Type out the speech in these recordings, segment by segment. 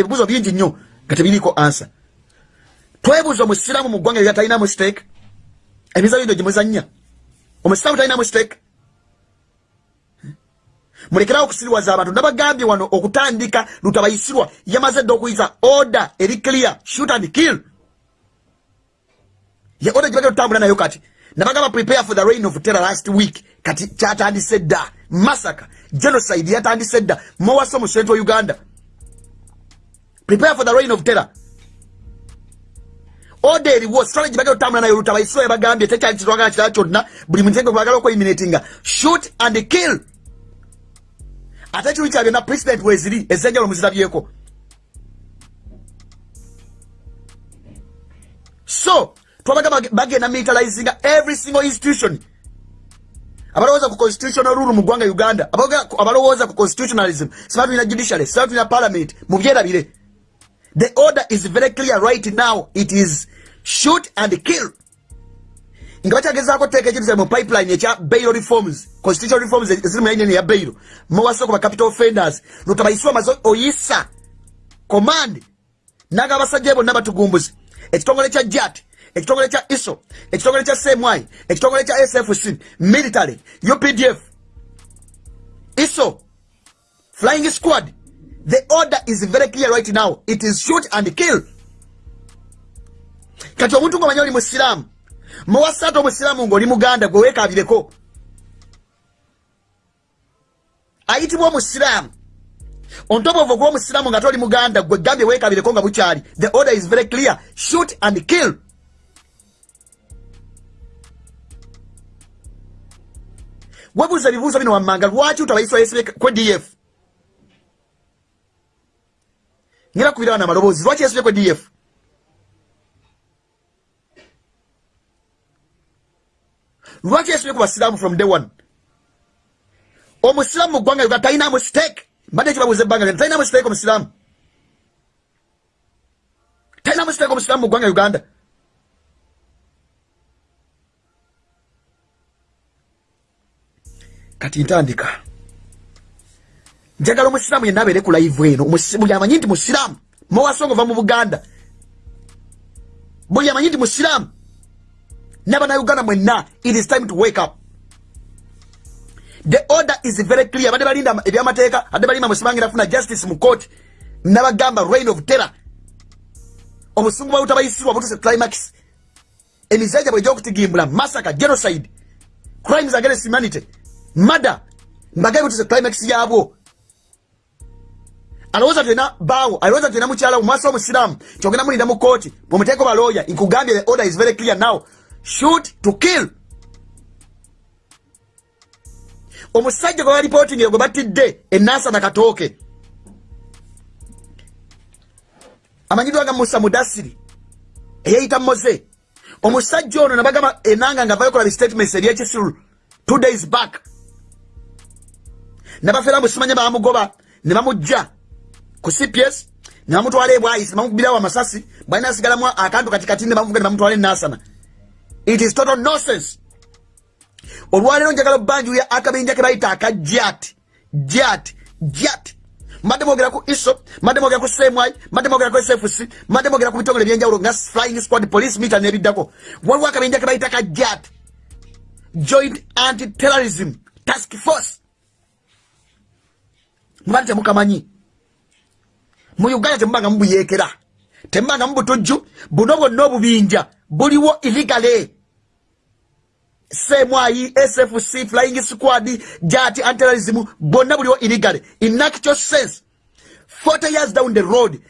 ebibuzo bingi nnyo nga tebiriiko ansa twebuuza omusiraamu mu ggwanga lya talinamu stake emizabyo gyo gyemuzannya omusiraamu talinamu stake mulekerawo okusiriwaza abantu. Nabagambye wano okutandika lutabayisirwa. Yamaze dde okuyiza order eri clear shoot and kill. Ye order gyebagenda tutambula nayo kati nabagamba prepare for the reign of terror last week. Kati kyatandise dda. Massacre genocide yatandise dda. Mowasa mu central uganda prepare for the reign of terror. Order eriwo strategy bagala otambula nayo lutabayisirwa bagambye tekyali kitwagala kirala kyonna buli muntenge gwagala okweyiminatinga shoot and kill. Ate ekiru kya byonna president weziri ezenjalo muzirabyeko so twabaga bagenda militarizinga every single institution. Abalowooza ku constitutional rule mu ggwanga uganda abalowooza ku constitutionalism siba tulina judiciary siba tulina parliament mubyerabire the order is very clear right now. It is shoot and kill. Nga bakyagezaako teeka ekirusa mu pipeline ekya bail reforms constitutional reforms eziri muyainene ya bail. Muwasoko ba capital offenders. Lutabayisibwa maze oyisa command. Naga abasajja bonna batugumbuzi ekitongole kya jat ekitongole kya iso ekitongole kya semwai ekitongole kya sfc military updf iso flying squad the order is very clear right now. It is shoot and kill. Kati omuntu ngaomanya oli musiraamu muwasatu omusiraamu ngaoli muganda gwe weekabireko ayitibwa omusiraamu ontobovu ogw'omusiraamu nga toli muganda gwe gambye weekabireko nga bukyali the order is very clear. Shoot and kill. Webuuza ebibuuzo bino wammanga lwaki utabayiswa yesibe kwe df ngera kubira wana amaloboozi lwaki yesibe kwe df lwaki yesibye ku basiraamu from day one? Omusiraamu mu ggwanga uganda talinamu stake mbadde ekibabuuza ebbanga lyonna talinamu stake omusiraamu? Talinamu stake omusiraamu mu ggwanga uganda? Kati ntandika njagala omusiraamu yenna abeere ku live eno buli amanyi nti musiraamu mowasonga ova mu buganda buli amanyi nti musiraamu n'abannayuganda mwenna it is time to wake up. The order is very clear. Badde balinda ebyamateeka adde balimba musibangira funa justice mu court nabagamba reign of terror. Obusungu bwabutabayisirwa butuse climax. Emizaja bwejja okutigimbula massacre genocide crimes against humanity mada mbagaye butuse climax yabwo alowooza tulina baawo alowooza tulina mukyalawo mwasi omusiraamu kyogenda mulinda mu kooti bwemuteeko balooya nkugambye the order is very clear now. Shoot to kill. Omusajja gwe balipotingira gwe batidde enasa nakatooke amanyidwa ga musa mudasiri eyeyita moze omusajja ono nabagamba enanga nga avayo kola statements ebyekisiru two days back. Nabafera musimanya bamugoba ne bamujja ku cps ne bamutwala ebwayisi bamukubirawo amasasi bwalina asigalamu akantu katikati ne bamuvuga ne bamutwala enasana it is total nonsense. Olwaleero njagala obbanjuya akabinja ke bayita aka jat jat jat mbadde mwogera ku iso mbadde mwogera ku semwai mbadde mwogera ku sfc mbadde mwogera ku bitongole ebyenjawulo nga flying squad police mita nebiddako. Waliwo akabinja ke bayita ka jat joint anti terrorism task force. Mubadde temukamanyi mu uganda temubanga mubuyekera temubanga mubutujju buno bwonna obubinja buliwo iligale semwayi sfc flying squad jati anterrorism bonna buliwo iligale in actual sense 40 years down the road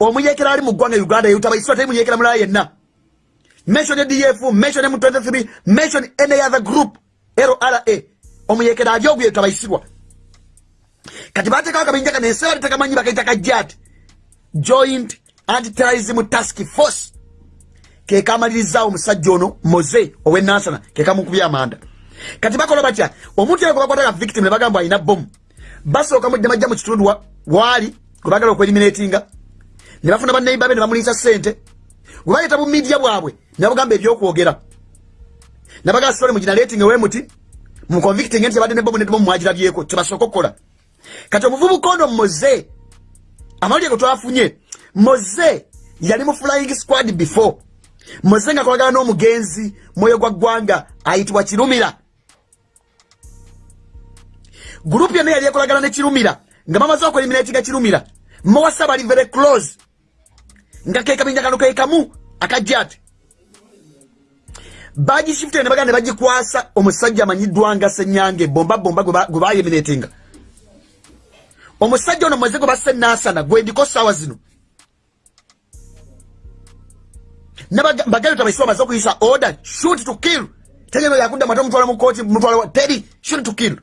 omuyekera ali mu ggwanga uganda yutabaisibwa teri muyekera mulala yenna. Mention df mention m23 mention any other group lra omuyekera ali ogwo yetabaisibwa kati bateekawo akabinja kano ensi batekamanyi bakaita ka jat joint antiterrorism task force. Kekamaliriza omusajja ono moze owenasana kekamukubya amanda. Kati bakola batya? Omuntu yego bakwataga victim ne bagamba alina bomu basooka mujja majja mu kitundu waali gwe bagala okweliminatinga ne bafuna banneiba be ne bamuliisa ssente. Bwe baleeta bu midiya bwabwe ne babugamba ebyokwogera. Nabagala sitole mu generating ewemuti mu convicting nti yabadde ne bomu ne bomu mwagirabyeko kyebasooka okukola kati omuvubuka ono moze amawulire getwafunye moze yali mu flying squad before. Moze nga kolagana n'omugenzi mwoyo gwa ggwanga ayitibwa kirumira. Gurupu yonna yali ekolagana ne kirumira nga bamaze okueliminatinga kirumira. Mowasa bali very close nga kekabinjakano kekamu akajjati bagishifute ne baganda ne bagikwasa omusajja amanyiddwa nga senyange bomba bomba gwe bayeminatinga omusajja ono mweze gwe basse nasana gwendiko saawa zino. Nabaganda tabaisi bamaze okuyisa order shoot to kill. Tegeno yakudda mate omutwala mukoti mutwala teri shoot to kill.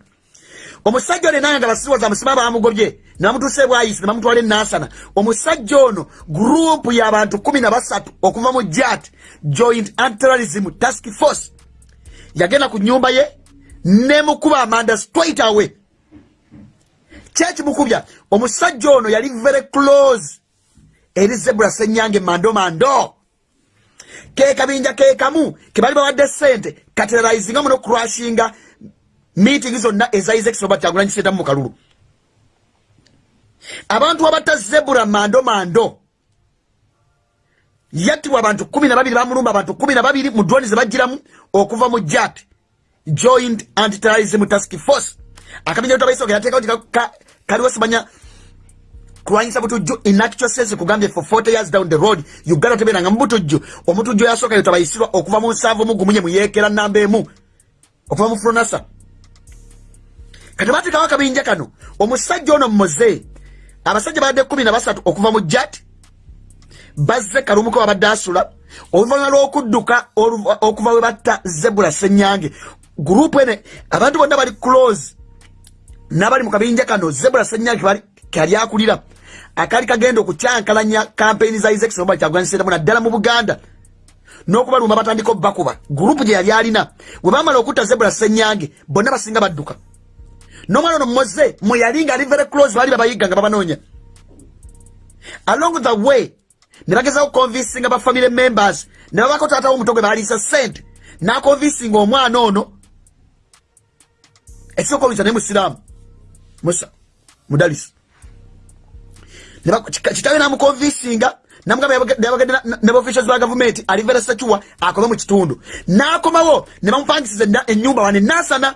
Omusajja ono enanga nga basiriwaza amusima bamugobye namutuuse bwayisi ne bamutwala enasana omusajja ono gurupu y'abantu kumi na basatu okuva mu jat joint antiterrorism task force. Yagenda ku nyumba ye nemukuba amanda straight away kyekimukubya omusajja ono yali very close. Eri zebula senyange mando mando. Kekabinja kekamu kebali bawadde sente kateralizinga muno crashinga meeting zonna eza isaac robert kyagulanyi setamu mukalulu. Abantu abatta zebura mando mando yattibwa abantu kumi na babiri bamulumba abantu kumi na babiri mu droni zebagiramu okuva mu jat joint antiterrorism task force akabinja lutabaisa ogeyateekao ti kaliwo simanya kulwanyisa butujju in actual sense kugambye for 40 years down the road uganda tebeeranga mu butujju omutujju yasooka yotabayisirwa okuva mu nsanvu mugumunye muyeekera namba emu okuva mu fronasa. Kati bateekawo akabinja kano omusajja ono mumoze abasajja badde kumi na basatu okuva mu jat bazze kalumuko babadde asula. Oluvanyuma lw'okudduka okuva we batta zebula senyange gurupu ene abantu bonna bali close n'abali mu kabinja kano zebula senyange kali akulira. Akali kagenda okukyankalanya kampeyini za isaac soba kyagwanyiseetamu naddala mu buganda. N'okubalumba batandika obbakuba. Gurupu gye yali alina bwe bamala okutta zebula senyange bonna basinga badduka. Nomwana ono moze mwe yali nga ali very close baali babayiga nga babanoonya. Along the way ne bagezawo convinsinga bafamily members ne babako taata wo omutogwe baaliisa sente nakonvinsinga omwana ono ekisooka oluyisa naye musiraamu musa mudalisi. Kitawe namukonvinsinga namugambayabagende nebaofficials ba gavumenti alivera secuwa akome mu kitundu. Nakomawo ne bamupangisiza enyumba wane nasana.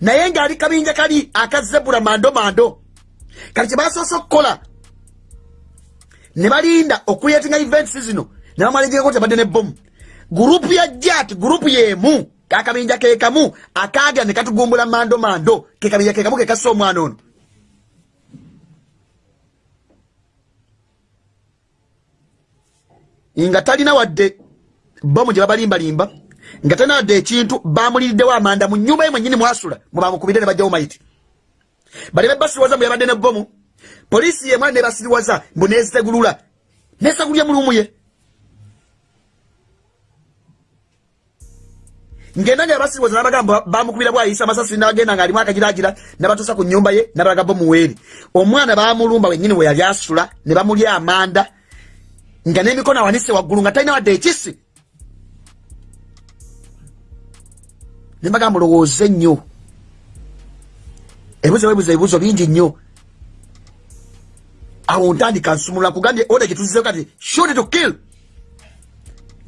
Naye ngaali kabinja kali akazebula mando mando. Kati kyebasoose okukola. Ne balinda okuyetinga events zino ne bamalejeko tebadde nebomu gurupu ya jat gurupu yemu kakabinja kekamu akaga ne katugumbula mando mando. Kekabinja kekamu kekassa omwana ono. Nga talina wadde bomu gye babalimbalimba nga talina wadde ekintu bamuliriddewo amanda mu nyumba ye mwenyini mwasula mwebamukubidde ne bajjawo maiti. Bali bebasiriwaza mbu yabadde ne bomu poliisi yemwana nebasiriwaza mbu nezitegulula nesagulya mulumu ye ngenda nga yabasiriwaza nabagamba bamukubira bwayisa amasasi nabagenda nga alimu akagiragira nabatuusa ku nyumba ye nabalaga bomu weeri omwana bamulumba wenyini we yali asula ne bamulya amanda nga n'emikono awanise waggulu nga talina wadde ekisi. Nembagamba mulowooze nnyo. Ebibuzo webuza ebibuzo bingi nnyo. Awo ntandika nsumulula kugambye oda gyetuzizeo kati shot to kill.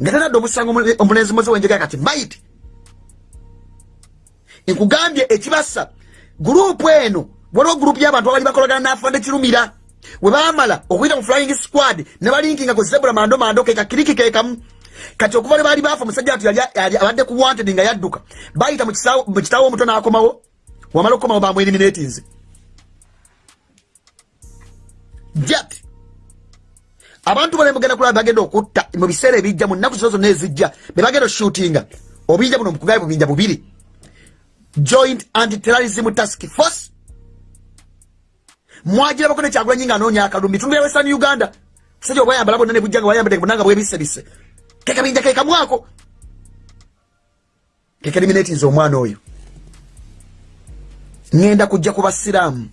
Nga tanadde omusango omulenzi moze wenjega kati maiti nkugambye ekibasa gurupu eno waliwo gurupu y'abantu abali bakolagana nafande kirumira we bamala okuyita mu flying squad ne balinkinga ku zebula mando mando keka kiriki kekamu kati okuva ne baali baafa omusajja ati abadde ku wanted nga yadduka bayita mu kitaawo omuto n'akomawo wamala okukomawo bamweliminatinze jat abantu bale mugenda kulaba bagenda okutta mu biseera ebijja mu nnaku zino zonna ezijja be bagenda oshootinga obuyinja buno mukugaye bubinja bubiri joint antiterrorism task force. Mwagirabako nekyagulanyi nga anoonya akalumi. Bitundu bya western uganda. Musajja obwayambala bonna ne bujja nga bwayambadde bunanga bwebisebise kekabinja kekamwako kekeliminatinze omwana oyo. Ŋenda kujja ku basiraamu.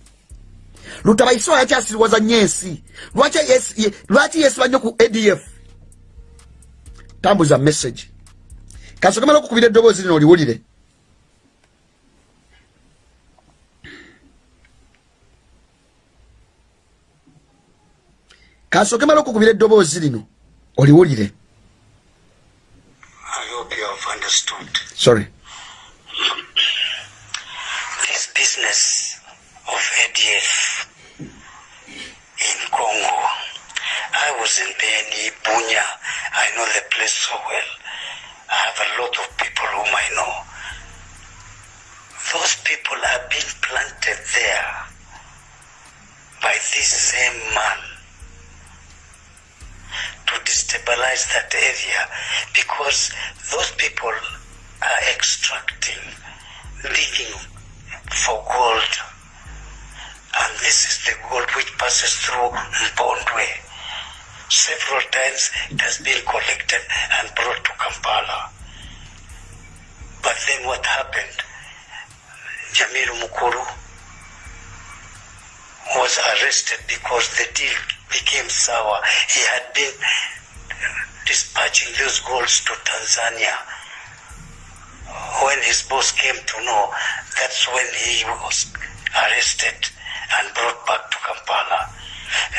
Lutabaisi yakyasiriwaza nnyo ensi lwaki yesiba nnyo ku adf tambuza message. Kansogemala okukubira eddoboozi lino oliwulire kasooke mala okukubira eddoboozi lino oliwulire. Sorry. This business of adf in congo i was in beni bunya. I know the place so well. I have a lot of people whom i know. Those people are being planted there by this same man to destabilize that area because those people are extracting, digging for gold. And this is the gold which passes through Mbondwe. Several times it has been collected and brought to Kampala. But then what happened? Jamil Mukuru was arrested because the deal became sour. He had been dispatching those golds to Tanzania. When his boss came to know, that's when he was arrested and brought back to Kampala.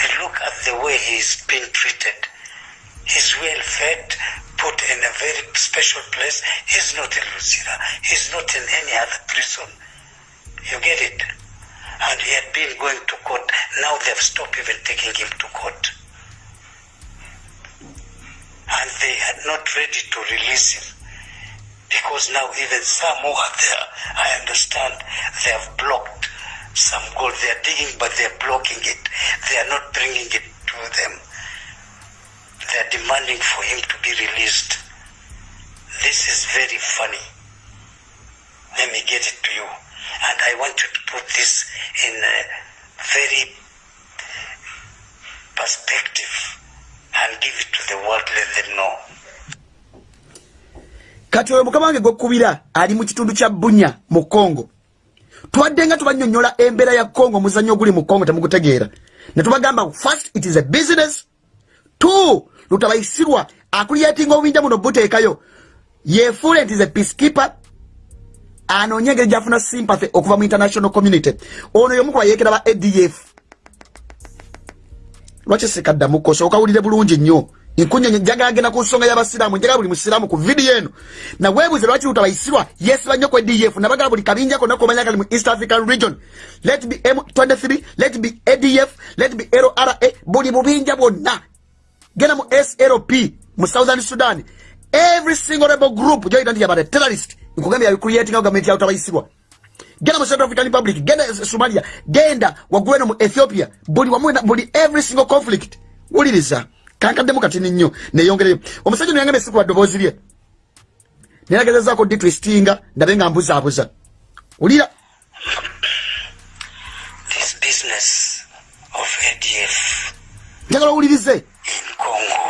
And look at the way he's being treated. He's well fed, put in a very special place. He's not in Lucina. He's not in any other prison. You get it? And he had been going to court. Now they've stopped even taking him to court. And they are not ready to release him. Because now even some who are there, I understand, they have blocked some gold. They are digging, but they are blocking it. They are not bringing it to them. They are demanding for him to be released. This is very funny. Let me get it to you. And I want you to put this in a very perspective and give it to the world, let them know. kati oyo mukama wange gwekubira ali mu kitundu kya bunya mu kongo twadde nga tubanyonyola embeera ya kongo omuzannyo oguli mu kongo temugutegeera. Ne tubagamba first it is a business. Two lutabayisirwa akuliyetinga obubinja buno buteekayo. Yefuule nti is a peacekeeper anoonye engeri gyafuna sympathy okuva mu international community. Ono yomu kubayekera ba adf lwaki sikaddamuko sookawulire bulungi nnyo. Nkunye njagagenda ku nsonga y'abasiraamu njagala buli musiraamu ku vidiyo eno. Naweebuze lwaki lutabayisirwa? Yesiba nnyo ku adf nabagala buli kabinja konna komanya kali mu east african region. Let be m23 let be adf let be lra buli bubinja bwonna. Genda mu slp mu southern sudan every single rebel group gyoyita nti yabade terrorist nkugambye yabicreatinga gavumenti yawutabayisibwa genda mu central african republic genda somalia genda waggulu eno mu ethiopia. Buli wamu buli every single conflict wuliriza. Kankaddemu katini nnyo neyongereyo omusajja noyangambe esikuba ddoboozi lye. Neyagezazaako ditwistinga ndabe nga mbuzaabuza. Wulira. Njagala owulirize. in congo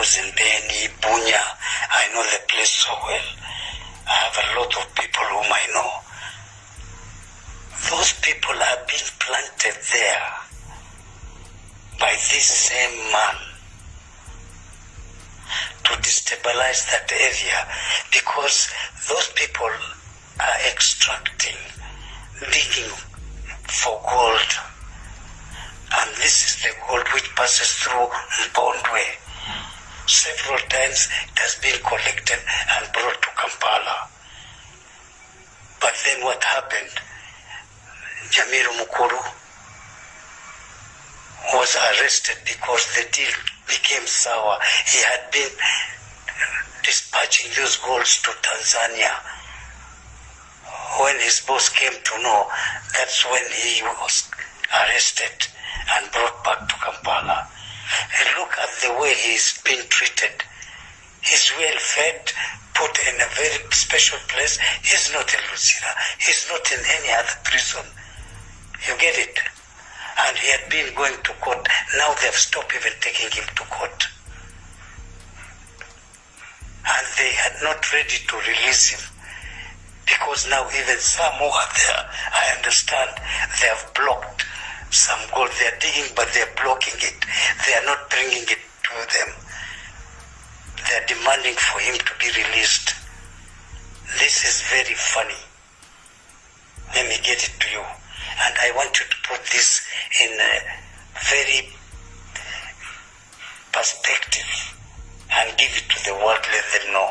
was in beni bunya i know the place so well I have a lot of people whom I know. Those people are being planted there by this same man to destabilize that area because those people are extracting, digging for gold. And this is the gold which passes through Mbondwe. Several times it has been collected and brought to Kampala. But then what happened? Jamiru Mukuru was arrested because the deal became sour. He had been dispatching those golds to Tanzania. When his boss came to know, that's when he was arrested and brought back to Kampala. And look at the way he's been treated. He's well fed, put in a very special place. He's not in Lucina. He's not in any other prison. You get it? And he had been going to court. Now they've stopped even taking him to court. And they are not ready to release him. Because now even some who are there, I understand, they have blocked some gold. They are digging, but they are blocking it. They are not bringing it to them. They are demanding for him to be released. This is very funny. Let me get it to you. And I want you to put this in a very perspective and give it to the world, let them know.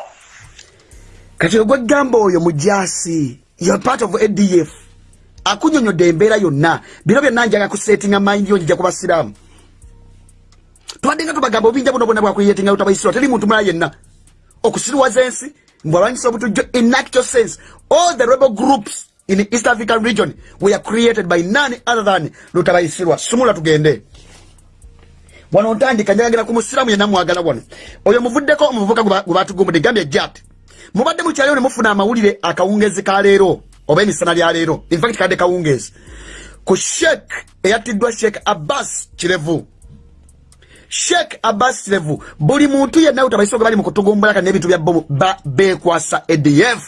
kati ogwegamba oyo mujasi you are part of adf akunyonyodde embeera yonna. Bino byonna njaga kusetinga mind yo njija kubasiraamu. Twaddenga tubagamba obinja buno bwonna bwakuyetinga utabaisirwa teri muntu mulala yenna. Okusirwaza ensi mbwalwanyisa obutujjo in actual sense all the rebel groups in the east african region were created by none other than lutabaisirwa sumula tugende. Wano ntandika njagagera ku musiramu yenna mwagala wano. Oyo muvuddeko omuvubuka gwe batugumudde gambye jat mubadde mukyaliwo ne mufuna amawulire akawungezi ka leero oba emisana lya leero. Infact kadde kawungezi ku sheek eyattiddwa sheek abbas kirevu. Sheek abbas kirevu buli muntu yenna utabaisooge bali mu kutugumbulaka n'ebintu bya bomu bekwasa adf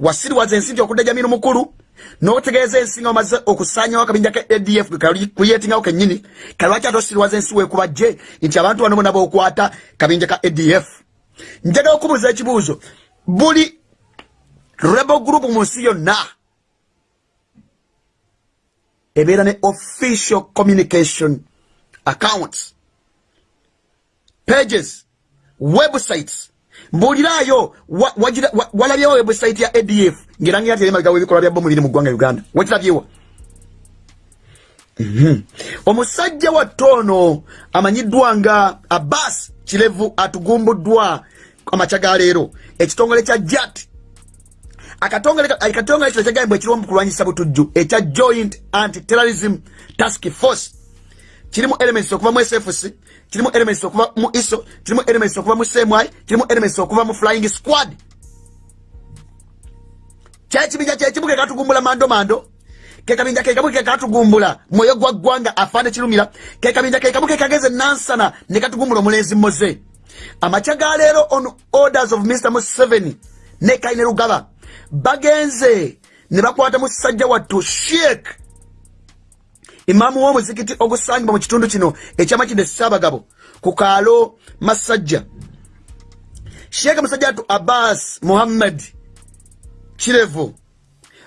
wasiriwaza ensi nti okudda jamiru mukulu n'otegeeza ensi nga omaze okusaanyawo akabinja ka adf kuyetingawo kennyini. Kalwaki ate osiriwaza ensi weekuba gye? Nti abantu bano bona bookwata kabinja ka adf njagala okubuuza ekibuuzo. Buli rebel group mu nsi yonna. Ebeera ne official communication accounts pages websites. Mbuuliraayo walabyewo website ya adf ngerangira nti erimagawo ebikolwa bya bomu biri mu ggwanga uganda. Wakirabyewa mhm. omusajja wa toono amanyiddwa nga abbas kirevu atugumbuddwa amakya ga leero. Ekitongole kya jat akatongole kino kyagambibwa ekiriwo mu kulwanyisa butujju ekya joint anti terrorism task force. Kirimu elements okuva mu sfc kirimu elements okuva mu iso kirimu elements okuva mu semwai kirimu elements okuva mu flying squad. Kyekibinja kyekimu kekatugumbula mando mando. Kekabinja kekamu kekatugumbula mwoyo gwa ggwanga afaane kirumira kekabinja kekamu kekageze nansana ne katugumbula omulenzi moze amakya ga leero on orders of mr museveni ne kaine rugaba bagenze ne bakwata musajja wattu sheek imaamu w'omuzikiti ogusangibwa mu kitundu kino ekyamakinde ssaabagabo ku kaalo masajja. Sheeka musajja wattu abbas muhammad kirevu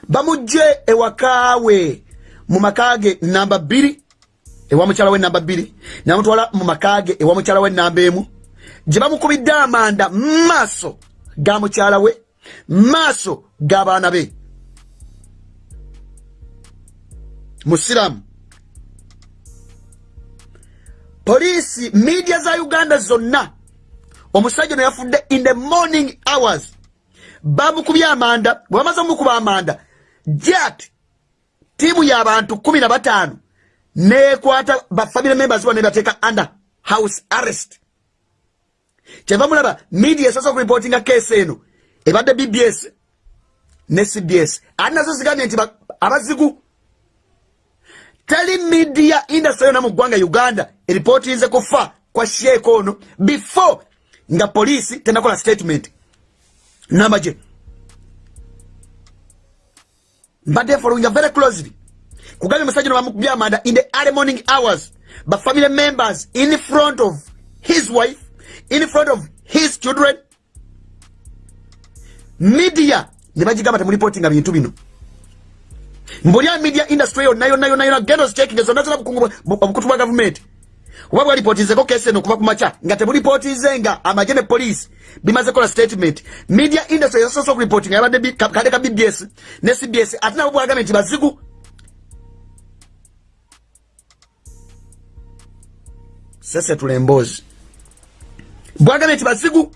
bamugje ewakaawe mu makaage namba bbiri ewa mukyala we namba bbiri namutwala mu makaage ewa mukyala we namba emu. Gye bamukubidde amanda maaso ga mukyala we maaso g'abaana be. Musiramu. Poliisi media za uganda zonna. Omusajja no yafudde in the morning hours. Bamukubye amanda bwe bamaze omukuba amanda jat tiimu y'abantu kumi na bataano nekwata bafamily members wa nebateeka under house arrest. Kyeva mulaba media esosa okuripotinga kesi eno ebadde bbs ne cbs ati nazo zigambye nti abazigu teri media industry yona mu ggwanga uganda eripootinze kufa kwa sheeka ono before nga poliisi tenakola statement. Namba gye mbadde followinga very closely. Kugambye musajja no bamukubya amanda in the early morning hours bafamily members in front of his wife in front of his children media ne bagigamba temuripotinga bintu bino. Mbulya media industry yonna yonna yonna yonna genda ozitekinga zonna zona obukutu bwa gavumenti oba bwalipotinzeko kesi eno okuva ku makya nga temulipotinze nga amagye ne poliisi bimaze kola statement. Media industry yasoose okuripotinga yabadde kale ka bbs ne cbs ate nabo bwagambye nti bazigu. Sese tulemboozi bwagambye nti bazigu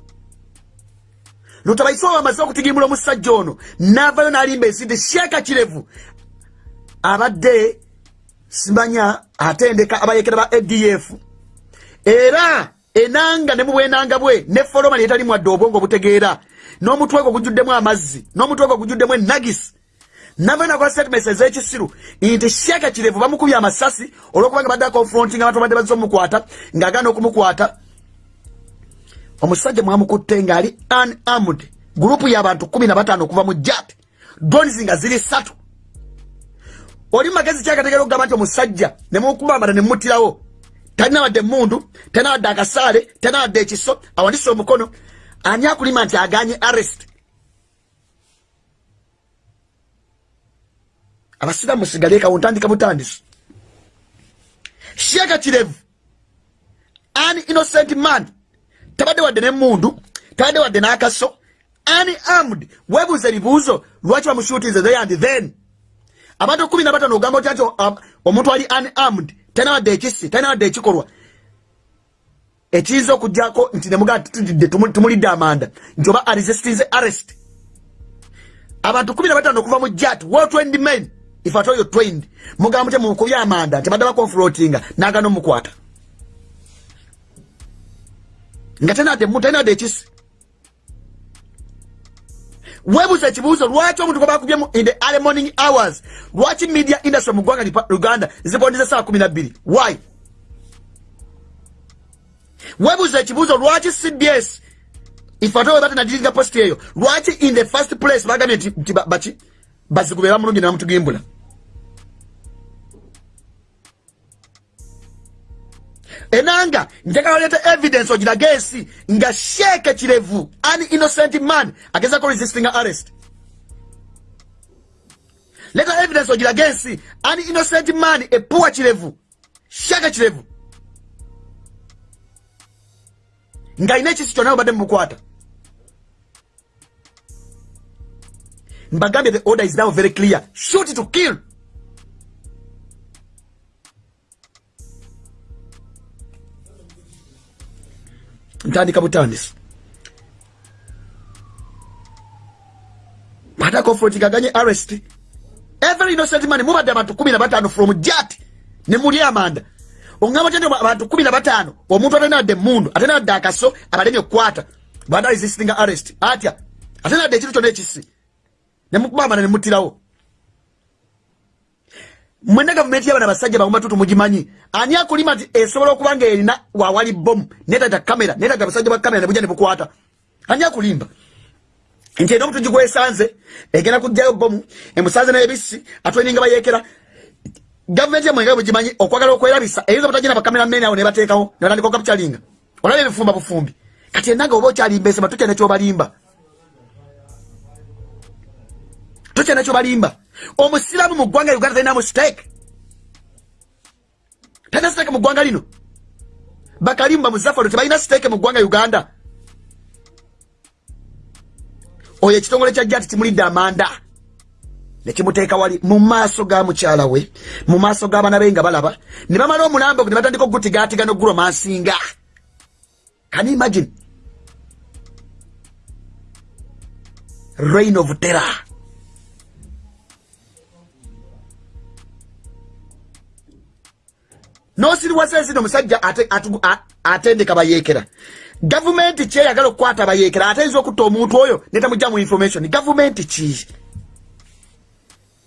lutabaisibwa bamaze okutigimbula omusajja ono navayo nalimba ensindi sheeka kirevu. Abadde simanya atendeka abayekera ba adf era enanga ne mubwenanga bwe ne foroma netali mwadde obwongo obutegeera. N'omutwe gwo gujjuddemu amazzi n'omutwe gwo gujjuddemu enagisi navayo nakola statements ez'ekisiru nti sheeka kirevu bamukubye amasasi olwokubanga badde akonfronting abantu badde bazze omukwata ng'agaana okumukwata omusajja mwamukutte ngaali unarmed. Gurupu y'abantu kumi na bataano okuva mu jat drones nga ziri satu oli mumagezi kyakategera okugamba nti omusajja nemukubambana nemutirawo talina wadde emundu talina wadde akasaale talina wadde ekiso awandise omukono ani akulima nti aganye arrest? Abasiramu musigale ekawo ntandika butandisi. Sheeka kirevu an innocent man tabadde wadde nemundu tabadde wadde n'akaso unarmed webuuza ebibuuzo lwaki bamushutinze they and then. Abantu kumi na batano ogamba otya nti um, omuntu ali unarmed talina wadde ekisi talina wadde ekikolwa. Ekiyinza okujjako nti nemugaa tutudde tumulidde amanda nti oba aresistinze arrest. Abantu kumi na batano okuva mu jat well trained men. If at all you trained mugamba mutya mukubya amanda nti badde baconfrontinga nagana omukwata nga tenadde muntu tenadde ekisi webuuza ekibuuzo lwaki omuntu gwebakubye in the early morning hours? Lwaki media industry mu ggwanga uganda zibondeza saa kumi nabbiri why? Webuuza ekibuuzo lwaki cbs ifate we batanadiringa post eyo lwaki in the first place bagambye nti baki bazigube bamulungi nebamutugimbula enanga njagala leeta evidence ogirage ensi nga sheeke kirevu an innocent man agezako resisting arrest. Leta evidence ogirage ensi an innocent man epuwa kirevu sheeke kirevu ng'alina ekisi kyonna obadde mbukwata. Mbagambye the order is now very clear. Shoot to kill ntandika butandisi. Batakonfrontingaganye arrest. Every innocent man mubadde abantu kumi na batano from jat ne muli amanda oŋŋamba tya abantu kumi na bataano omuntu atenadde emundu atenadde akaso abalemye okukwata. Banda resistinga arrest atya atenadde ekintu kyonna ekisi nemukubamana nemutirawo mwena gavumenti yabana basajja bamumatutu mugimanyi. Ani akulima nti esobola okuba nga erina wawali bomu netata kamera netata basajja ba kamera nebuja nebukwata ani akulimba? Nti erina omutugi gwesanze egenda kugjayo bomu emusanze nebisi atweninga bayekera gavumenti yamwenga bugimanyi okwagala okwerabisa eyinza butagina bakamera mene awo nebateekawo nebatandika okapitalinga olaba ebifumba bufumbi. Kati enanga oba okyalimba ensema tutya nekyobalimba tutya nekyobalimba omusiramu mu ggwanga uganda talinamu siteeke talina siteeke mu ggwanga lino? Bakalimu bamuzafalo tebalina siteeke mu ggwanga uganda? Oyo ekitongole kya jati kimulidde amanda. Nekimuteeka wali mu maaso ga mukyala we mu maaso g'abaana be nga balaba. Ne bamala omulambo ne batandika okugutigaatiga noguromansinga can imagine? Reign of terror nosiriwasa ensino omusajja atendeka bayeekera. Gavumenti kyeyagala okukwata bayeekera ateyinza okutta omuntu oyo netamugjamu information. Gavumenti ki?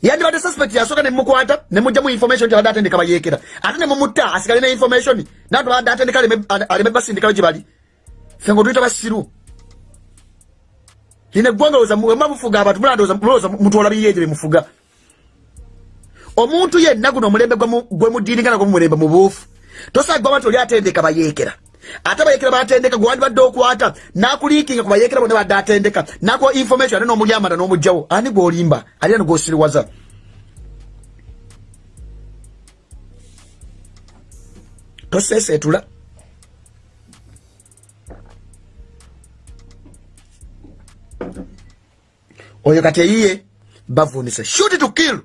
Yandibadde suspect yasooka nemukwata nemugjamu information nti abadde atendeka bayeekera. Ate nemumutta asigale ne information. Nabantu babadde atendeka aleme basindikalo gye bali. Fe nga otuyita basiru lina eggwanga wema mufuga abantu mulandooza mutwola biyeje bemufuga omuntu yenna guno omulembe gwe mudiiringa nagwo mumulembe mubuufu tosagwama nti oli atendeka bayeekera. Ate bayeekera batendeka gwe wandibadde okwata nakuliikinga ku bayeekera bonna badde atendeka nakuwa information ate n'omulyamanda n'omugjawo ani gwolimba? Alina nigwosiriwaza tosesetula oyo kati eyiye bavunise shoot to kill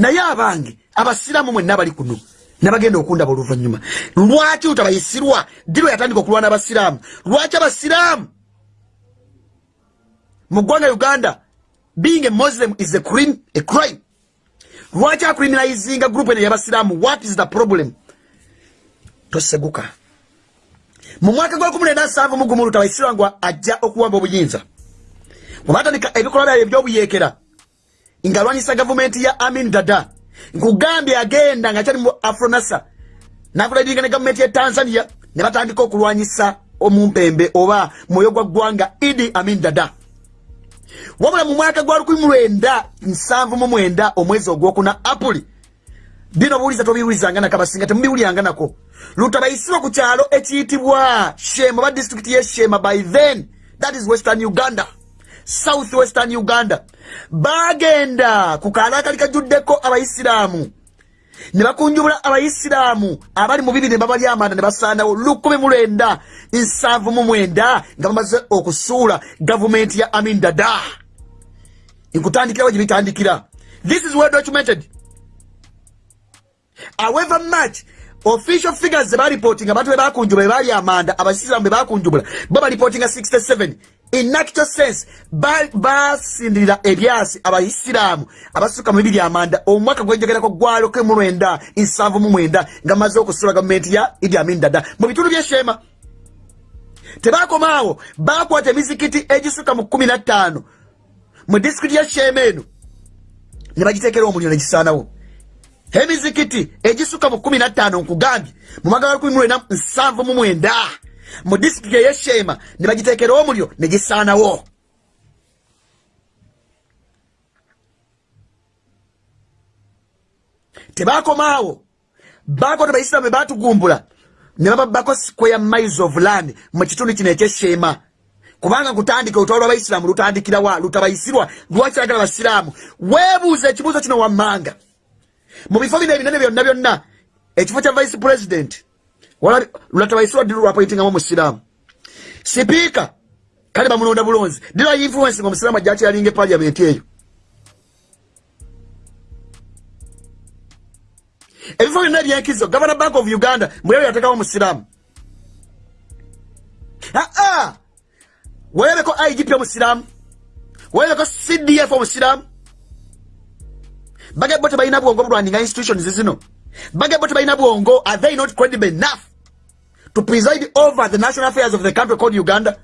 naye abange abasiraamu mwenna bali kuno nabagenda okundaba oluvanyuma lwaki lutabayisirwa diro yatandika okulwana abasiraamu? Lwaki abasiraamu? Mu ggwanga uganda being a muslim is a crime, a crime. lwaki acriminalizinga group ene yabasiraamu? What is the problem? Toseguka. Mu mwaka gwa 17 mugumu lutabayisirwa ngu ajja okuwamba obuyinza. Bwebatandika ebikolwa byabyo ebyobuyeekera ng'alwanyisa gavumenti ya amin dada. Nkugambye agenda nga kyali mu afronasa nakulaidinga ne gavumenti ya tanzania ne batandika okulwanyisa omumpembe oba mwoyo gwa ggwanga idi amin dada. Wabula mu mwaka gwa 1979 omwezi ogwokuna apuli bino buwuliza tobiwulizanga nakabasinga temubiwuliranga nako lutabayisirwa ku kyalo ekiyitibwa shema oba disitulikiti yeshema by then that is western uganda south western uganda. Bagenda ku kaala akali kajjuddeko abaisiraamu ne bakunjubula abayisiraamu abali mu bibiri ne babali amanda ne basaanawo lukumi mu lwenda nsanvu mu mwenda nga bamaze okusuula gavumenti ya amin dada. Nkutandikirawo gye bitandikira. This is well documented. However much official figures ze baripotinga abantu bebakunjubula bebali amanda abasiraamu bebakunjubula bo baripotinga 67 in actual sense basindirira ba ebyasi abaisiraamu abasuka mu bibiri amanda. Omwaka gwenjogerako gwalo ke mu lwenda nsanvu mu mwenda nga maze okusula gavumenti ya idi amin dada. Mu bitundu byeshema tebakomaawo bakwata emizikiti egisuka mu kumi na ttaano. Mu disitulikiti ya shema eno ne bagitekera omuliro negisaanawo emizikiti egisuka mu kumi na ttaano nkugambye mu gwa lukumi mu disitulikiti eyeshema ne bagitekera omuliro ne gisaanawo. Tebakomaawo. Bakota baisiramu bebatugumbula ne bababako square miles of land mu kitundu kino ekyeshema kubanga kutandika olutalo lwabaisiramu lutandikirawa lutabayisirwa lwakiragala basiraamu? Weebuuza ekibuuzo kino wammanga. Mu bifo bino ebinene byonna byonna ekifo kya vice president lwatabayisirwa ddi lwapointingamu omusiraamu sipiika kale bamulonda bulonzi dira influence nga omusiraamu ajja kyalinga epaliamenti eyo. Ebifo byonna ebyenkizo governor bank of uganda mweyo yatekawo omusiraamu aa werebeko igp omusiraamu werebeko cdf omusiraamu bagebo tebalina bwongo bulwandinga institutions zino. Bagebo tebalina bwongo are they not credible enough to preside over the national affairs of the country called uganda?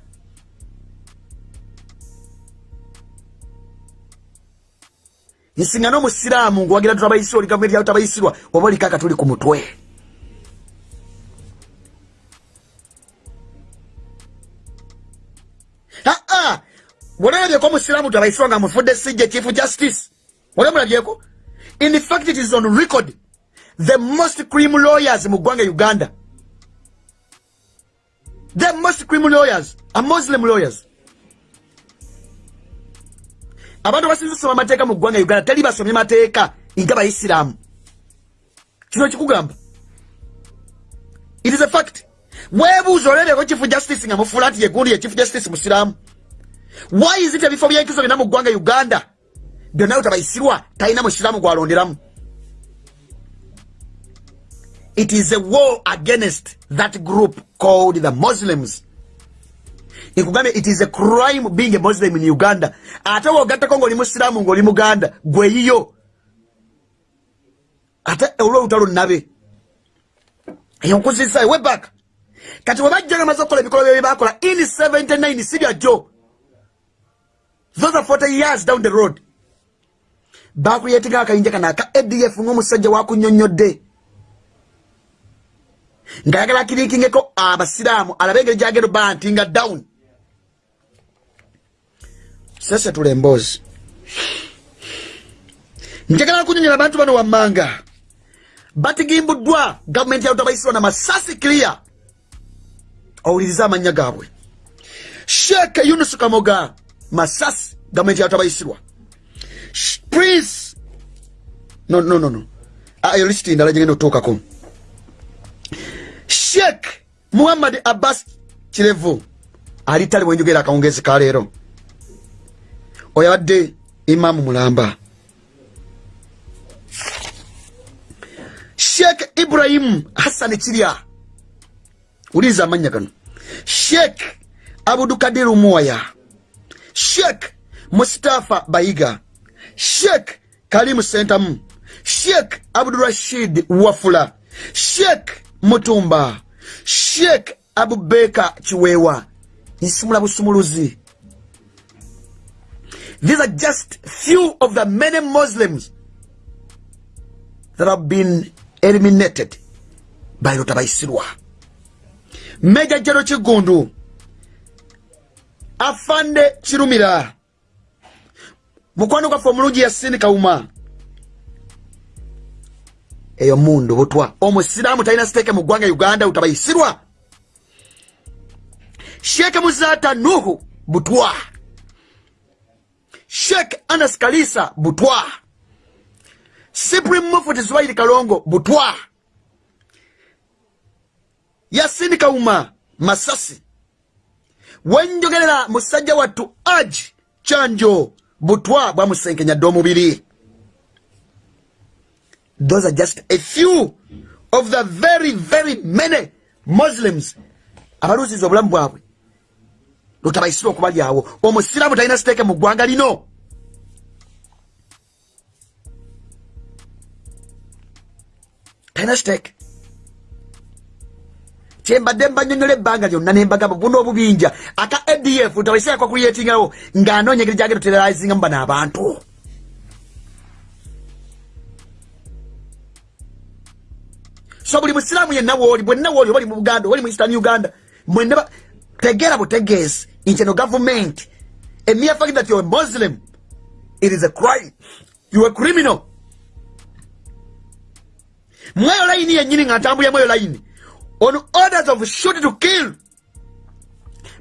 Nsinga n'omusiraamu nguwagira tutabayisirwa oli gavumenti yawe tabayisirwa oba olikaka tuli ku mutwe. Aa bwonalabyeko omusiraamu tabayisirwa nga mufudde sijja chief justice? Wali omulabyeko in fact it is on record the most crim lawyers mu ggwanga uganda the most crim lawyers. Are muslim lawyers. Abantu basinza osoma amateeka mu ggwanga uganda teri basomye mateeka nga baisiraamu kino kikugamba. It is a fact. Weebuuza oleebeko chief justice nga mufuula nti yegundi ye chief justice musiraamu. Why is it ebifo byenkizo byonna mu ggwanga uganda? Byonna utabayisirwa talina musiraamu gwalonderamu it is a war against that group called the muslims. Nkugambye it is a crime being a muslim in uganda. Ate wogattako ngaoli musiraamu ngaoli muganda gweyiyo ate olwolutalo nabe eyonkuzisa webak kati webajja nga maze okukola ebikolo byebye bakola in 79 si byajjo. Those are 40 years down the road. Bakuyetinga akayinja kana aka adf ngaomusajja wakunyonyodde ngaayagala akiriikingeko abasiraamu alabe engeri gyagenda bantinga down. Sese tula emboozi njagala kunyonyola abantu bano wammanga. Batigimbuddwa gavumenti yalutabayisirwa na masasi clear. Owuliriza amanya gaabwe. Sheeke yunus kamoga masasi gavumenti yalutabayisirwa prince no no no ayo lisiti ndala gyegenda okutuukako sheek muhammad abbas kirevu. Ali tali bwenjogera akawungezi kaleero oyo abadde imamu mulamba. Sheek ibrahimu hassan kirya wuliriza amanya gano. Sheek abudukadiru muwaya sheek mustafa bayiga. Sheek kalimu sentamu. Sheek abdurashid wafula. Sheek mutumba sheek abubeka kiweewa nsumula busumuluzi. These are just few of the many muslims that have been eliminated by lutabayisirwa meja jero kigundu afande kirumira mukwano gwaffe omulungi yasini kawuma eyo mundu butwa. Omusiraamu talina siteeke mu ggwanga uganda utabayisirwa. Sheeke muzata nuhu butwa. Sheek anas kalisa butwa. Supreme mufti zubairi kalongo butwa. Yasini kauma masasi. Wenjogerera musajja wattu aji kyanjo butwa bwamusenkenyadde omubiri those are just a few of the very very many muslims abaluusiza obulamu bwabwe lutabaisira okubalyawo omusiraamu talina siteeke mu ggwanga lino. Talina siteeke. Kyembadde mbanyonyola ebbanga lyonna nembagamba buno obubinja. Aka adf tabaisirako kuyetingawo ng'anoonya engeri gyagenda oteralizingamu bano abantu so buli musiraamu yenna wooli bwenna wooli obali mu buganda obali mu eastern uganda mwenna tegeera butegeezi nti eno government a mere fact that you're a muslim it is a crime. You're a criminal. Mweyo layini yennyini nga ntambulya mweyo layini on orders of shoot to kill.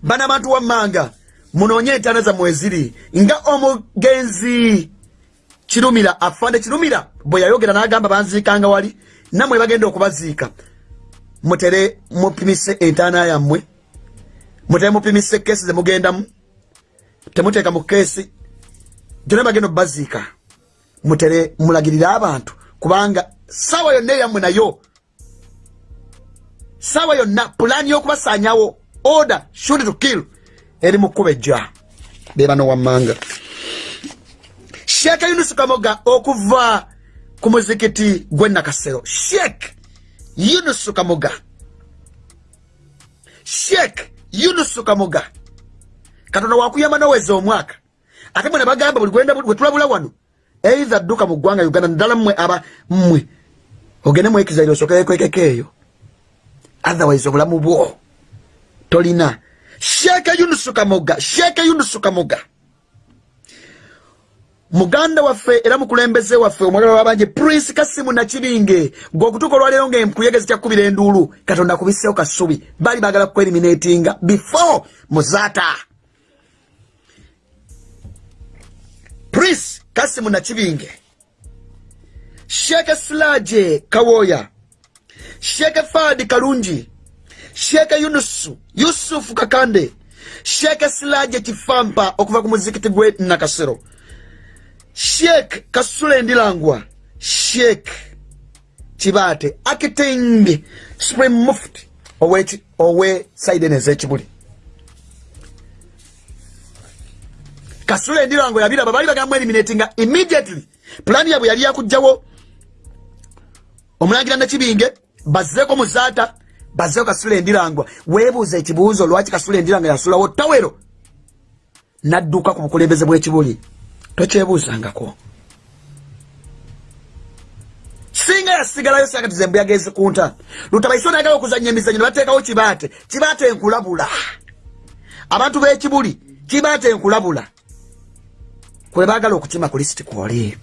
Bano abantu wammanga munoonye entaana zammwe eziri nga omugenzi kirumira afande kirumira bwe yayogera n'agamba banziikanga wali nammwe bagenda okubaziika mutere mupimise entaana yammwe mutere mupimise keesi zemugendamu temuteeka mu keesi. Gyona bagenda okubaziika mutere mulagirire abantu kubanga saawa yonna eyammwe nayo saawa yonna pulaani y'okubasaanyawo order shoot to kill eri mu kkuba ejja. Bebano wammanga. Sheeka yunusu kamoga okuva ku muzikiti gwe nakasero. Sheek yunusu kamoga sheek yunusu kamoga katonda wakuyamba noweza omwaka. Ate mwe ne bagamba buli gwenda bwe tulabula wano eitha dduka mu ggwanga uganda naddala mmwe aba mmwe. Ogende mwekizaire osokerekwekeko eyo. Otherwise obulamu bwo tolina. Sheeke yunusu kamoga sheeke yunusu kamoga muganda waffe era mukulembeze waffe omwagala wabanje prince kasimu nakibinge gweokutuuka olwaleero ngaenkuyegezi kyakubira enduulu katonda akubiseewo kasubi. Baali bagala kueliminatinga before muzaata prince kasimu nakibinge. Sheeke silaje kawoya. Sheeke faadi kalungi. Sheeke yunusu yusufu kakande. Sheeke silaje kifampa okuva ku muzikiti gwe nakasero sheek kasule ndilangwa. Sheek kibaate akiting supreme mufti owe, saidene ezekibuli kasule ndilangwa yabiraba baali bagamba eliminatinga immediately. Pulaani yabwe yali yakugjawo omulangira nakibinge bazzeeko muzaata bazzeeko kasule ndirangwa weebuuza ekibuuzo lwaki kasule ndirangwa yasulawo tawero nadduka ku bukulembeze bw'ekibuli tokyebuuzangako singa yasigalayo sakati zembu yagezi kunta lutabaisi onayagala okuzanya emizanyo nebateekawo kibaate. Kibaate enkulabula abantu b'ekibuli kibaate enkulabula kwe baagala okukima ku lisiti kwoli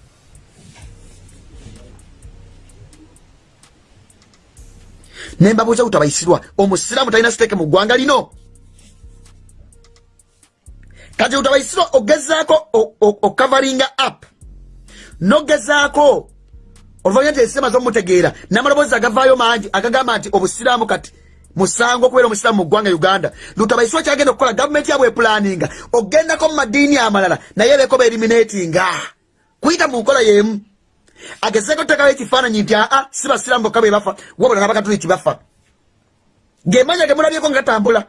nembabuuza lutabaisirwa omusiraamu talina siteeke mu ggwanga lino kati lutabaisirwa ogezaako okavaringa up. Nogezaako. Oluvanyuma nti ensema zomutegeera namaloboozi agavaayo mangi agagamba nti obusiraamu kati musango okubeera omusiraamu mu ggwanga uganda. Lutabaisirwa kyagenda okukola gavumenti yabwe epulaninga ogendako mu madiini amalala naye beeko beeriminatinga kuyita mu nkola yemu. Agezeeko tutekawo ekifaananyi nti aa si basiraamu bokka be bafa wabula n'abakatuliki bafa. Gemanya gemulabyeko nga gatambula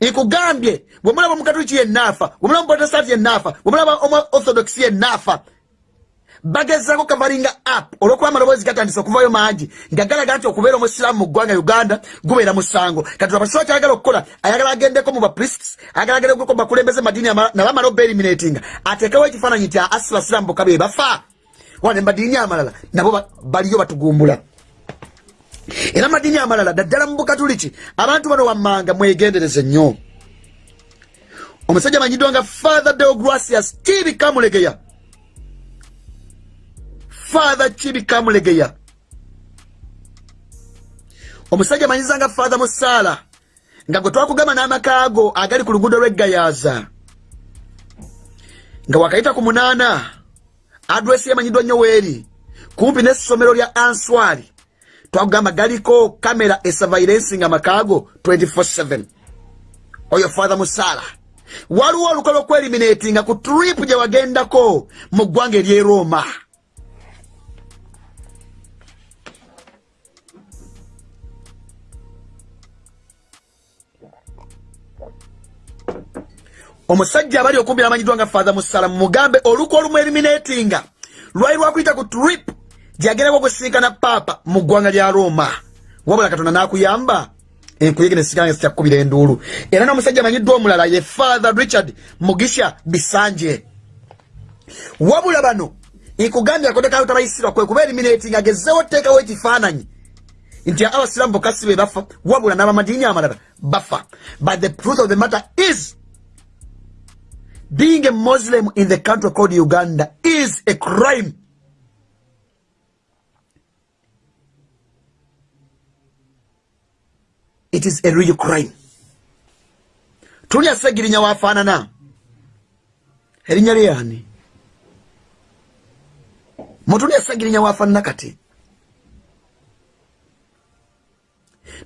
nkugambye bwemulaba omukatuliki yenaafa bwemulaba omuprotestanti yenaafa bwemulaba omu orthodox yenaafa bagezako kavalinga up olwokuba amaloboozi gatandise okuvayo mangi nga galaga nti okubeera omusiraamu mu ggwanga uganda gubeera musango. Kati abasiwa kyayagala okukola ayagala agendeko mu bapriests ayagala agendeko mu bakulembeze madiini nabamala obeeliminatinga ateekewo ekifaananyi nti asi basiraamu bokka be bafa wane madiini amalala nabo baliyo batugumbula era madiini amalala daddala mu bukatuliki abantu bano wammanga mwegendereze nnyo. Omusajja amanyiddwa nga father deogracias kibikamulegeya father kibikamulegeya omusajja amanyiza nga father musaala nga gwe twakugamba n'amakaago agali ku luguudo lw'eggayaza nga wakayita ku munaana adresi yamanyiddwa nnyo weeri kumpi n'essomero lya answari twakugamba galiko kamera esavairensinga amakaago 24/7 oyo fathe musaala waliwo olukola okweliminatinga ku trip gye wagendako mu ggwanga ery'e roma. Omusajja abali okumbi namanyiddwa nga fathe musala mumugambe oluku olumu eliminatinga. Lwali lwakuyita ku trip gyeyagerako okusinkana paapa mu ggwanga lya roma. Wabula katonda n'akuyamba enkuyege nesikanga sikyakukubira enduulu era n'omusajja amanyiddwa omulala ye father richard mugisha bisanje. Wabula bano nkugambye akotekayo tabayisirwa kwe kuba eliminatinga agezewo teekawo ekifaananyi. Nti abasiraamu bokka si be bafa wabula n'abamadiini amalala bafa. But the truth of the matter is being a muslim in the country called uganda is a crime it is a real crime. Tulya segirinya wafaanana erinnya lyeyani mutulya segirinya wafaanana kati.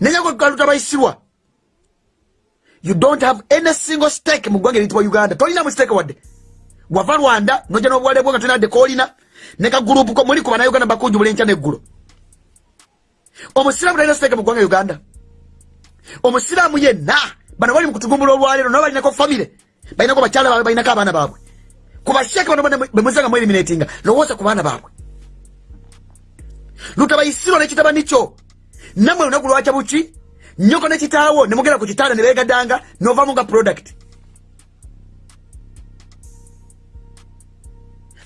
Nenyagwekaluta bayisirwa you don't have any single stake mu ggwanga eriyitibwa uganda. Tolina mu stake wadde wava rwanda noja n'obuwale bwo nga tolina wadde koolina ne kagurupu ko muli kuba na uganda bakujubula enkya neggulo omusiraamu talina stake mu ggwanga uganda omusiraamu yenna bano bali mu kutugumbula olwaleero nabo balinako famire balinako bakyala baabwe balinako abaana baabwe. Kubasheke bano bana bemwezanga mu eliminatinga lowooza ku baana baabwe. Lutabayisirwa nekitabani kyo. Nammwe lunaku lwakya buki nyoko nekitaawo nemugenda ku kitanda ne beegadanga novamu nga product.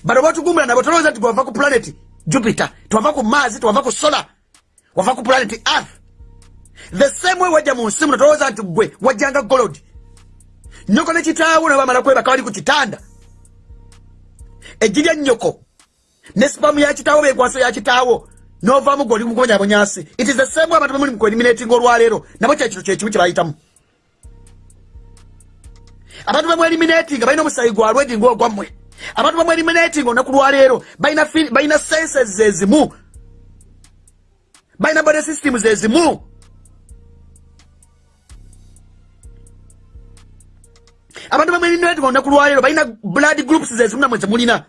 Bano batugumbula nabo tolowooza nti gwava ku planet jupiter twava ku maazi twava ku solar wava ku planet earth the same way wajja mu nsi muno tolowooza nti gwe wajjanga golod nyoko nekitaawo nebamala kwebaka bali ku kitanda. Eggi lya nnyoko. Ne sipamu ya kitaawo benkwaso ya kitaawo. Novamu gwe oli mukubonyabonyasi it is the same way abantu bemuli mukueliminatinga olwaleero. Nabo kyekiro kyekimu kyebayitamu abantu bemweliminatinga balina omusayi gwalwedi ngaogwammwe abantu bemweliminatinga olunaku lwaleero balina senses zezimu balina body systems ezimu abantu bemweliminatinga olunaku lwaleero balina blood groups zezimu namwe zemulina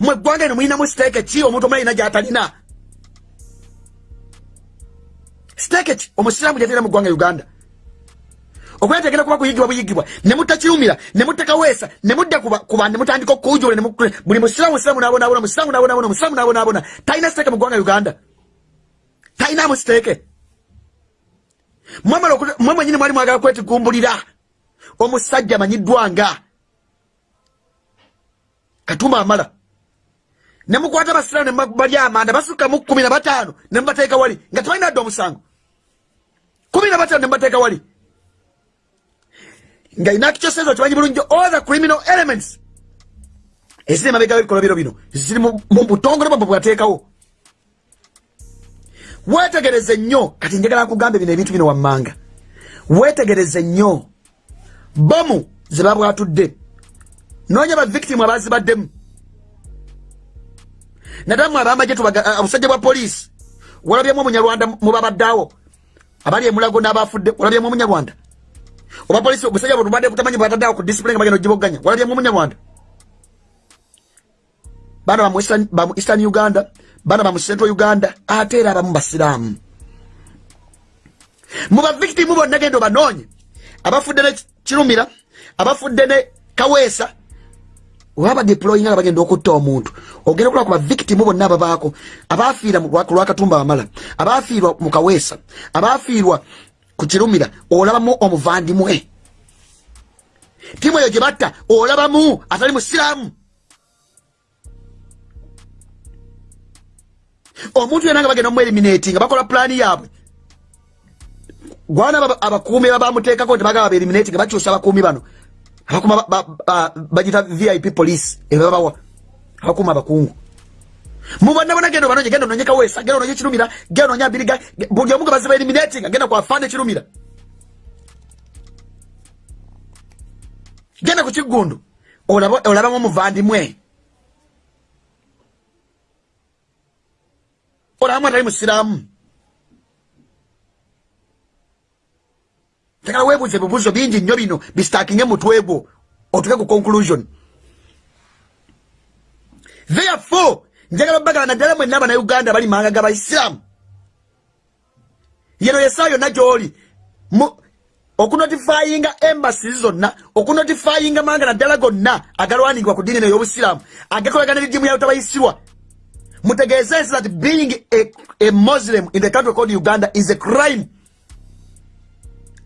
mwe eggwanga eno mulinamu siteeke ki? Omuntu omulina gyatalina. Siteeke ki? Omusiraamu gyatalina mu ggwanga uganda. Okwera tegenda kuba kuyigibwa buyigibwa nemutakirumira nemutakaweesa nemudda kuba nemutandika okuujula buli musiraamu siraamu nabonabona musiraamu nabonabona musiraamu nabonabona talina siteeke mu ggwanga uganda. Talinamu siteeke mwe mwenyini mwali mwagala kwetigumbulira omusajja amanyiddwa nga. Katumba amala. Nemukwata abasiraamu nemubalya amanda basukka mu kumi na bataano nemubateeka wali nga tebalina dde omusango. Kumi na bataano nemubateeka wali. Nga inakikyosezo kimanyi bulungi all the criminal elements. Eziri emabega w'ebikolwa biro bino ziri mu butongole bwabwe bwateekawo wetegereze nnyo kati njagala nkugambe bino ebintu bino wammanga. Wetegereze nnyo. Bomu ze babwatudde. Noonya bavictimu abazibaddemu nadamu abamaje obusajja bwa poliisi. Walabyemu omunyarwanda mubabaddeawo abali emulago n'abafudde walabyemu omunyarwanda. Oba polisi obusajja bwetubadde butamanyi bwataddeawo ku disipline nga bagenda ogiboganya walabyemu omunyarwanda. Baana bamu eastern uganda baana bamu central uganda ate era abamu basiraamu mu bavictimu bonna genda obanoonye abafudde ne kirumira abafudde ne kaweesa oba badeployinga nga bagenda okutta omuntu. Ogenda okulaba ku bavictimu bonna ababaako abafiira ku lwakatumba amala abafiirwa mu kaweesa abafiirwa ku kirumira olabamu omuvandimwe. Timu eyo gye batta olabamu atali musiraamu omuntu yona nga bagenda omueliminati nga bakola pulaani yaabwe. Gwana abakuumi babamuteekako nti bagaba baeliminati nga bakyusa abakuumi bano. Abakuma bagita vip police ebabawa abakuma abakungu. Mubonabona genda banonye genda ononye kaweesa genda ononye kirumira genda ononye abiriga buli omu nga baziba eliminatinga genda kwafaana kirumira. Genda ku kigundu olabamu omuvandimwe olamu atali musiraamu tegala weebuuza ebibuuzo bingi nnyo bino bisitakinge mutwe gwo otuke ku conclusion. Therefore njagala bagala naddala mwenna abanauganda bali manga gabaisiraamu yeno yesaa yonna gyoli okunotifayinga embasi zonna okunotifayinga manga naddala gonna agalwaningibwa ku diini ey'obusiraamu agakolagana edidimu yayotabayisirwa mutegeeze nsi that being a, a muslim in the country called uganda is a crime.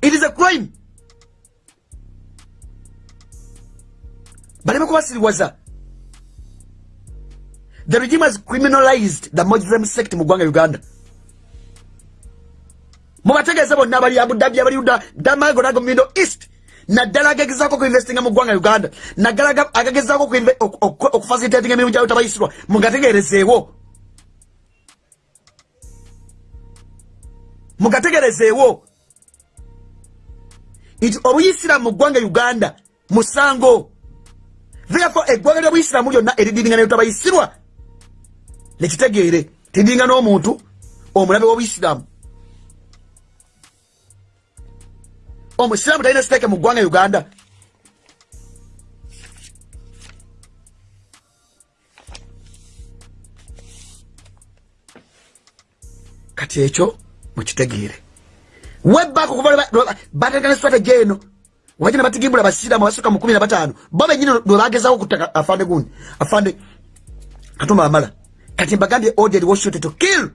It is a crime. Baleme kubasiriwaza the regime has criminalized the muslim sect mu ggwanga uganda. Mubategeeze bonna abali abudabi abali uda damago nago middle east naddala agagezaako okuinvestinga mu ggwanga uganda. Naddala agagezaako okufacilitatinga emirimu gyabo tabayisirwa mugategerezeewo. Mugategerezeewo. Nti obuyisiramu mu ggwanga uganda musango. Therefore eggwanga lyobuyisiramu lyonna eridindingana lyotabayisirwa nekitegeere tidinga n'omuntu omulabe w'obuyisiramu omusiraamu talina siteeke mu ggwanga uganda. Kati ekyo mukitegeere. Webbako bategana strategy eno. Wajina batigimbula basiramu abasuka mu kumi na bataano. Bo benyini lwe bagezako okutaka afande gundi afande katumba amala. Kati mbagambye ordered washoot to kill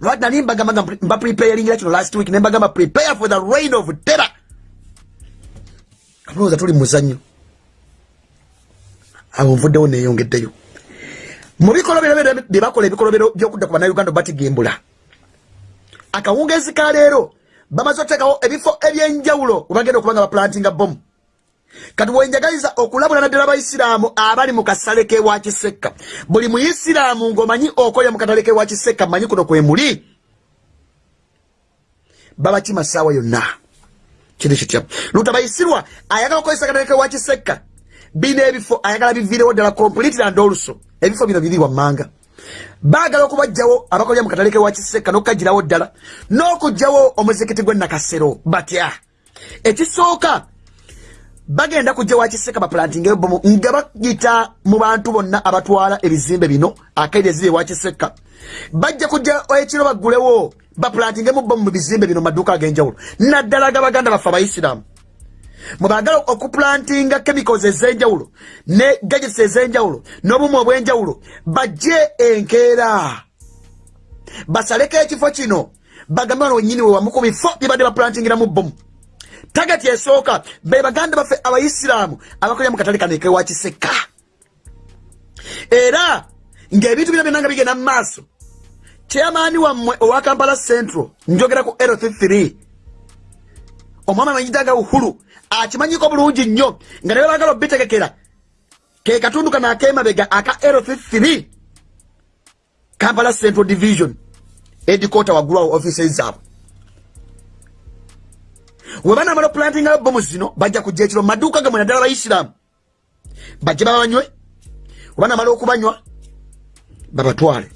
nali mbagamba mba preparingira kino last week nembagamba prepare for the rain of terror. Abalowooza tuli muzannyo awo nvuddewo neyongeddeyo mu bikolobero bye bakola ebikolobero byokudda ku bannayuganda batigimbula akawungezi ka leero bamaze oteekawo ebifo ebyenjawulo webagenda okubanga baplantinga bomu kati wenjagaliza okulabula naddala abaisiraamu abali mu kasale kewa kisekka buli muisiraamu ng'omanyi okolya mu katale kewa kisekka manyi kuno kwe muli? Babakima saawa yonna. Kiri kitya? Luta bayisirwa ayagala okukozesa katale kewa kisekka bino ebifo ayagala biviirewo ddala completely and also ebifo bino biri wammanga baagala okubajjawo abakolya mu katale kewa kisekka n'okukagirawo ddala n'okugjawo omuzikiti gw'enakasero batya? Ekisooka bagenda kujja wakiseka baplantinga ebomu nga bagita mu bantu bonna abatwala ebizimbe bino akaidi eziri ewakiseka bajja kujja ekiro baggulewo baplantingemu bomu mu bizimbe bino maduuka ag'enjawulo. Naddala gabaganda baffe abaisiraamu mwebagala okuplantinga chemicals ez'enjawulo ne gadgets ez'enjawulo n'obumu obw'enjawulo bajje enkeera. Basaleko ekifo kino bagambe bano wenyini wewamu ku bifo byebadde baplantingiramu bomu tagati esooka be baganda baffe abaisiraamu abakolera mu katale era ng'ebintu bina byonna nga bigenda mu maaso. Chairmaani wammwe owa kampala central njogera ku lt3 omwami amanyidaga uhuru akimanyiko bulungi nnyo nga naye bagala obitegekera. Ke katundu kano akemabega aka lt3 kampala central division edikota waggulwawo offices zaabwe webanamala oplantinga bomu zino bajja kujja ekiro. Maduuka gamwe naddala abaisiraamu bajje babanywe webanamala okubanywa babatwale.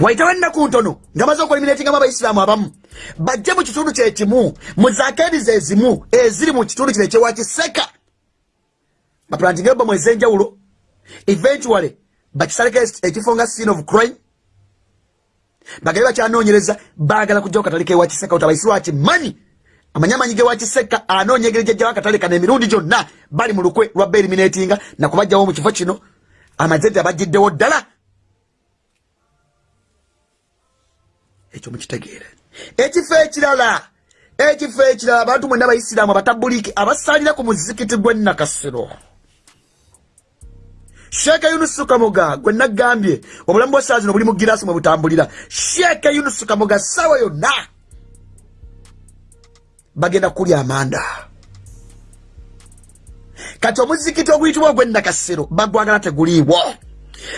Waitawo ennaku ntono nga maze okulimiratingamu abaisiraamu abamu bajje mu kitundu kyekimu mu zakeediza ezimu eziri mu kitundu kino ekyewakiseka baplantinga bomu ez'enjawulo eventually bakisaleko ekifo nga scene of crime bagabe bakyanoonyereza baagala kujjako katale kewakiseka otabaisirwa kimanyi amanyi amanyi gewakiseka anoonyegere jjajjawo akatale kano emirundi gyonna bali mu lukwe lwa beeriminatinga nakubajjawo mu kifo kino. Amazete abajjiddewo ddala. Ekyo mukitegeere. Ekifo ekirala ekifo ekirala abantu mwena abaisiraamu abatabuliiki abasalira ku muzikiti gw'ennakasiro sheeke yunusu kamoga gwe nagambye obulamu bwa zino buli mu girasi mwe butambulira. Sheeke yunusu kamoga ssaawa yonna bagenda kulya amanda. Kati omuzikiti oguyitibwa ogwennakasero bagwagala teguliibwo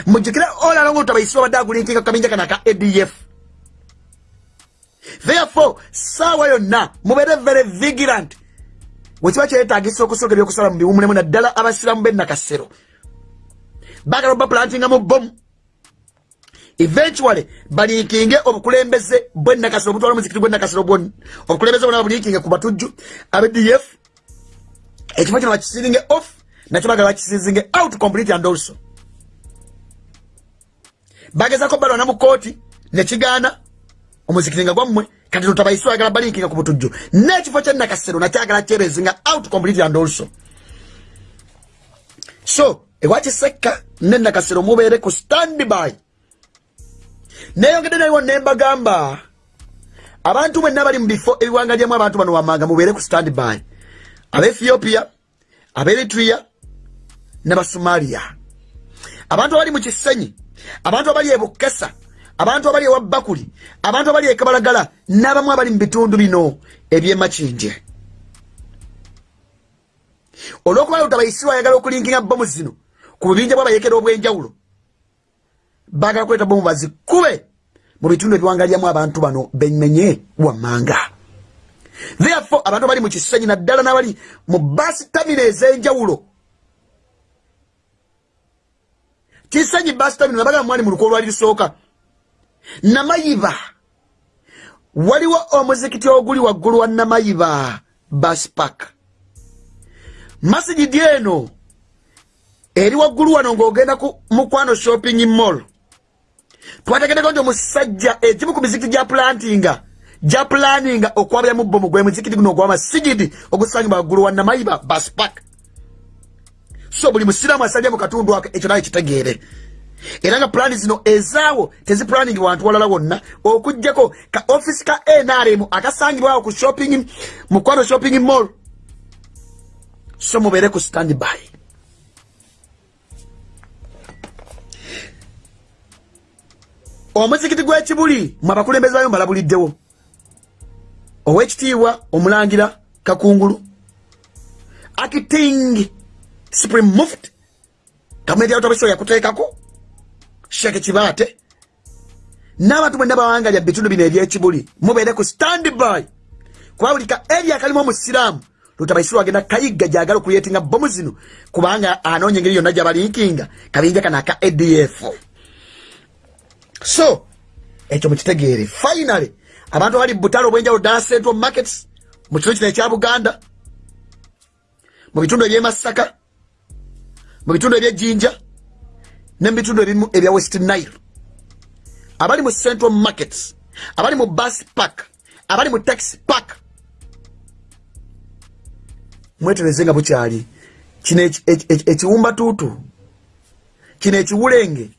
mujjukire olalongo lutabaisibwa badde agulinkinga kaminja kana aka adf therefore saawa yonna mubeere very vigilant. Wekiba kyetagisa okusooka ebyokusala mu biwumulemu naddala abasiramu bennakasero bagala obaplantinga mu bomu eventually balinkinge obukulembeze bwenakasiro obutwala omuzikiti gwenakasiro bwoni obukulembeze bwona bulinkinge ku batujju abdf. Ekifo kino bakisiringe off nakyo bagala bakisizinge out complete and also. Bagezako balwana mu kooti nekigaana omuzikiti nga gwammwe kati lutabaiswa agala balinkinga ku butujju n'ekifo kyenakasiro nakyagala kyerezinga out complete and also. So ewakisekka nenakasiro mubeere ku standby neyongedde naliwo nembagamba abantu mwenna bali mu bifo ebiwangalyamu abantu bano wamanga mubeere ku standby. Abaethiopia abaeritria n'abasomaliya. Abantu abali mu kisenyi abantu abali ebukesa abantu abali ewabbakuli abantu abali ekabalagala n'abamu abali mu bitundu bino ebyemakinje olwokuba lutabaisirwa ayagala okulinkinga bomu zino ku bubinja bwabayekera obwenjawulo bagala kuleta bomu bazikube mu bitundu ebiwangalyamu abantu bano bemenye wammanga. Therefore abantu abali mu kisenyi naddala n'abali mu basi tamina ez'enjawulo. Kisenyi basi tamina nabaga mwali mu luko olwali lusooka. Namayiba. Waliwo omuzikiti oguli waggulu wa namayiba baspak masigidi eno eri waggulu wano ng'ogenda ku mukwano shopping mall twategeddeko nti omusajja egimu ku mizikiti gya plantinga gya planinga okwabyamu bomu gwe muzikiti guno ogwamasigidi ogusangibwa waggulu wa namayiba baspak so buli musiraamu asalya mu katundu ako ekyo naye kitegeere. Era nga pulani zino ezaawo tezipulaningi wantu walala wonna okugjako ka offisi ka nrm akasangibwawo ku shopping mukwano shopping mall. So mubeere ku standby omuzikiti gw'ekibuli mwe abakulembeze bayo mbalabuliddewo owekitiibwa omulangira kakungulu akiting supreme muft gavumenti yalotabasiwa yakuteekako sheke kibaate n'abantu mwenna bawangalya bitundu bino ebyekibuli mubeere ku standby kuba buli ka eri akalimu omusiraamu. Lutabaisirwa agenda kayigga gyagala okuyetinga bomu zino kubanga anoonya engeri yonna gyabalinkinga kabinja kana aka adf so ekyo mukitegeere finally abantu abali butale obwenjawulo dala central markets mu kitundu kino ekya buganda mu bitundu ebyemasaka mu bitundu ebyejjinja ne mu bitundu ebimu ebya west nile. Abali mu central markets abali mu bus park abali mu taxi park mwetereze nga bukyali. Kino ekiwumbatuutu kino ekiwulenge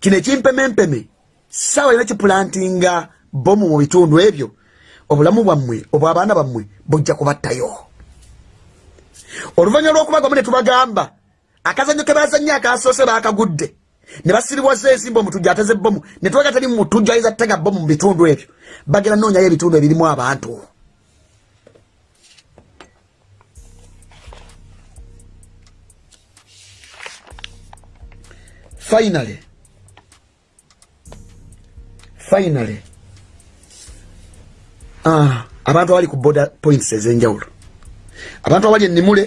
kino ekimpemempeme saawa yina kipulantinga bomu mu bitundu ebyo. Obulamu bwammwe obwabaana bammwe bujja kubattayo. Oluvanyuma lw'okubagamu ne tubagamba akazanyo ke bazannyo akasoose baakagudde. Ne basiribwaza ensimba omutujja ateze bomu ne tubaga tali mutujja ayinza ttega bomu mu bitundu ebyo. Bagenda noonyayo ebitundu ebirimu abantu. Finally finally. Ah, abantu abali ku border points ez'enjawulo. Abantu abali ennimule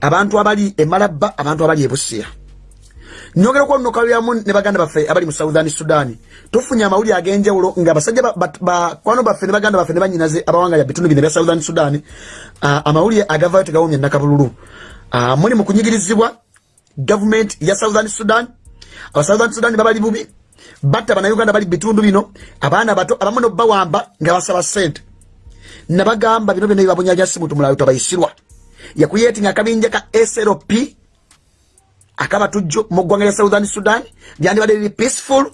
abantu abali emalabba abantu abali ebusiya nyogera okwonokalyamu ne baganda baffe abali mu southern sudan. Tufunye amawulire ag'enjawulo nga basajja bakwano baffe ne baganda baffe ne banyinaze abawangaya bitundu bino ebya southern sudan amawulire agavayo tegawomya nakabululu muli mu kunyigirizibwa gavumenti ya southern sudan. Aba southern sudan babali bubi batta bannayuganda bali bitundu bino abaana bato abamu nobawamba nga basaba sente nabagamba bino byonna bibabunyanyasi muntu mulayo tabayisirwa yakuyetinga akabinja ka slp akabatujjo mu ggwanga lya southern sudan lyandibadde liri peaceful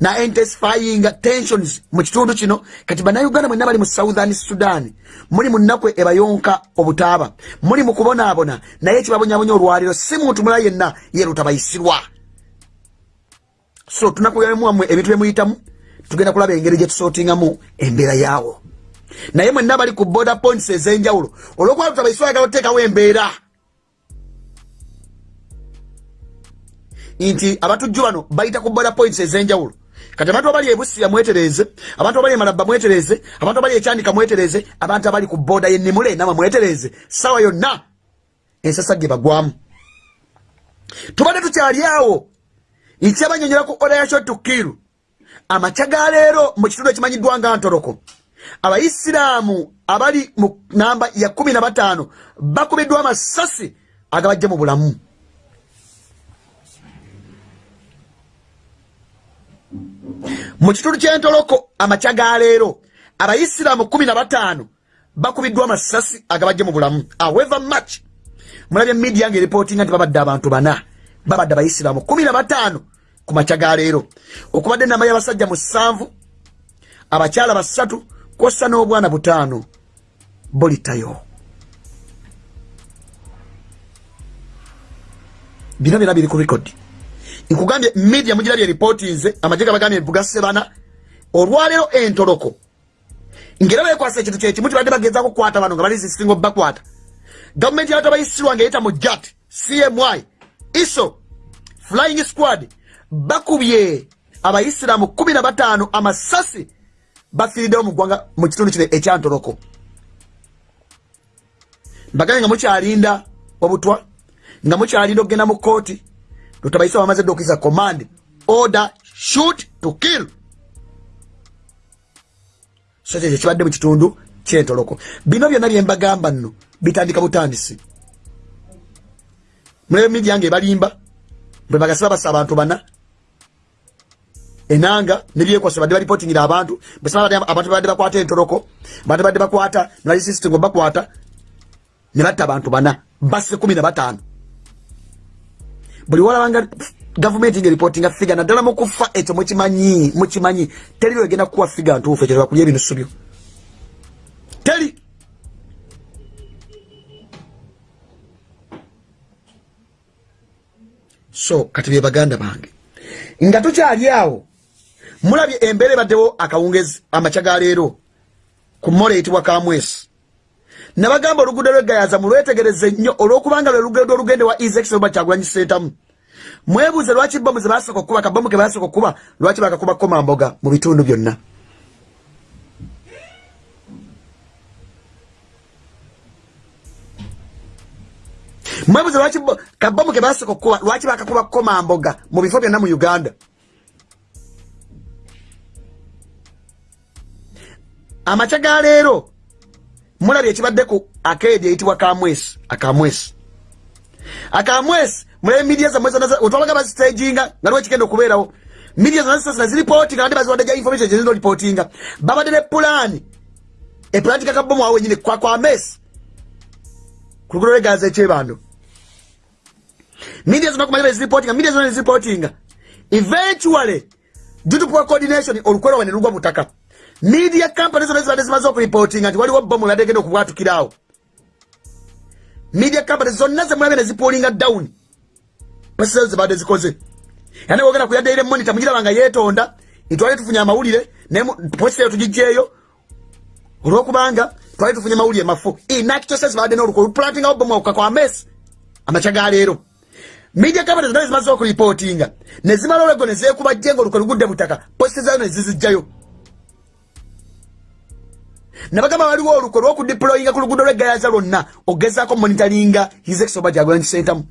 na intensifying tensions mu kitundu kino. Kati bannayuganda mwenna bali mu southern sudan muli mu nnaku ebayonka obutaaba muli mu kubonaabona naye ekibabonyabonya olwaliro si muntu mulala yenna yerutabayisirwa so tunakuyamuwamwe ebintu byemuyitamu tugenda kulaba engeri gyetusootingamu embeera yaawo. Naye mwenna bali ku border points ez'enjawulo olwokuba tutabaisirwa yagala oteekawo embeera. Nti abatujju bano bayita ku border points ez'enjawulo. Kati abantu abali ebusiya mwetereze abantu abali emalabba mwetereze abantu abali ekyandika mwetereze abantu abali ku boda yenimule nama mwetereze. Sawa yonna ensasa ge bagwamu. Tubadde tukyali awo nkyabanyonyola ku oda yakyo tukiru amakya ga leero mu kitundu ekimanyiddwa nga ntoloko. Abaisiraamu abali mu namba ya kumi na bataano bakubiddwa amasasi agabajja mu bulamu. Mu kitundu kyentoloko amakya ga leero abaisiraamu kumi na bataano bakubiddwa amasasi agabajja mu bulamu. Aweva match mulabye midia nga eripootinga nti babadde abantu bana babadde abaisiraamu kumi na bataano ku makya ga leero. Okubadde enamba y'abasajja musanvu abakyala basatu kwossa n'obwana butaano. Bolitayo bino byona biri ku rekodi nkugambye media mugirabye ripootinze amagye gabagambye bugase bana olwaleero entoloko. Ngera bekwasa ekintu kyekimu kibadde bagezaako kukwata bano nga bali zisinga obakwata gavumenti yato abayisirwa nga eyita mu jat cmy iso flying squad bakubye abaisiraamu kumi na bataano amasasi bafiiriddewo mu ggwanga mu kitundu kino ekyantoloko. Mbagane nga mukyalinda obutwa nga mukyalinda okugenda mu kooti lutabaisa bamaze dde okisa command order shoot to kill. So kyekyo kibadde mu kitundu kyentoloko. Bino byonna byembagamba nno bitandika butandisi mulebe midia nga ebalimba bwe bagasi babasa abantu bana. Enanga nebyekwasa badde baripotingira abantu abantu badde bakwata entoloko badde badde bakwata nalisisitengo bakwata ne batta abantu bana basse kumi na bataano. Buli walabanga gavumenti nga eripotinga figa naddala mukufa ekyo mukimanyi mukimanyi. Teri byogenda kukuwa figa ntuufu ekyo tebakulya ebinusu byo teri so kati bye baganda bange. Nga tukyali awo mulabye embeera ebaddewo akawungezi amakya ga leero ku mmola eyitibwa kamwesi. Nabagamba oluguudo lwegayaza mulwetegereze nnyo olwokubanga lwe luguudo olugende wa ezekisoba kyagulanyi sentamu mwebuuze lwaki bomu ze basooka okukuba kabomu ke basooka okukuba lwaki bakakuba komamboga mu bitundu byonna mwebuuze lwaki kabomu ke basooka okukuba lwaki bakakuba komamboga mu bifo byonna mu uganda? Amakya ga leero mulabye ekibadde ku akeedi eyitibwa kamwesi akamwesi akamwesi mulabe midia zammwe zonna otwalaga bazitaginga nga liwo ekigenda okubeerawo? Midia zonna zisasina ziripootinga nate baziwadde gya information gyezina oripootinga babadde ne pulaani. Epulaani kakabomu awo wenyini kwa kwamesi ku lugudo lwegaza ekyebando media zonna kumanya beziripootinga media zonna neziripootinga eventually due to poor coordination olukwero wene lugwa mutaka. Media company zonna zibadde zimaze okuripotinga nti waliwo bomu ladde genda okubwatukirawo. Media company zonna zemulabye nezipolinga down. Pasizo zibadde zikoze. Yani wogenda kuyaddeire monita mugiraba nga yeetonda ntwali tufunye amawulire posita eyo tugijjeeyo olwokubanga twali tufunye mawulire mafu inakitose zibadde noluko luplantingawo bomu akuka kwa mesi amakya ga leero media company zonna zimaze okuripotinga nezimala olwego nezekuba jenga oluko lugudde butaka posita zayo nezizijjayo nabagamba waliwo oluko lwokudiployinga ku luguudo lwegayaza lwonna ogezaako monitaringa hiseksoba gyagulani kisentamu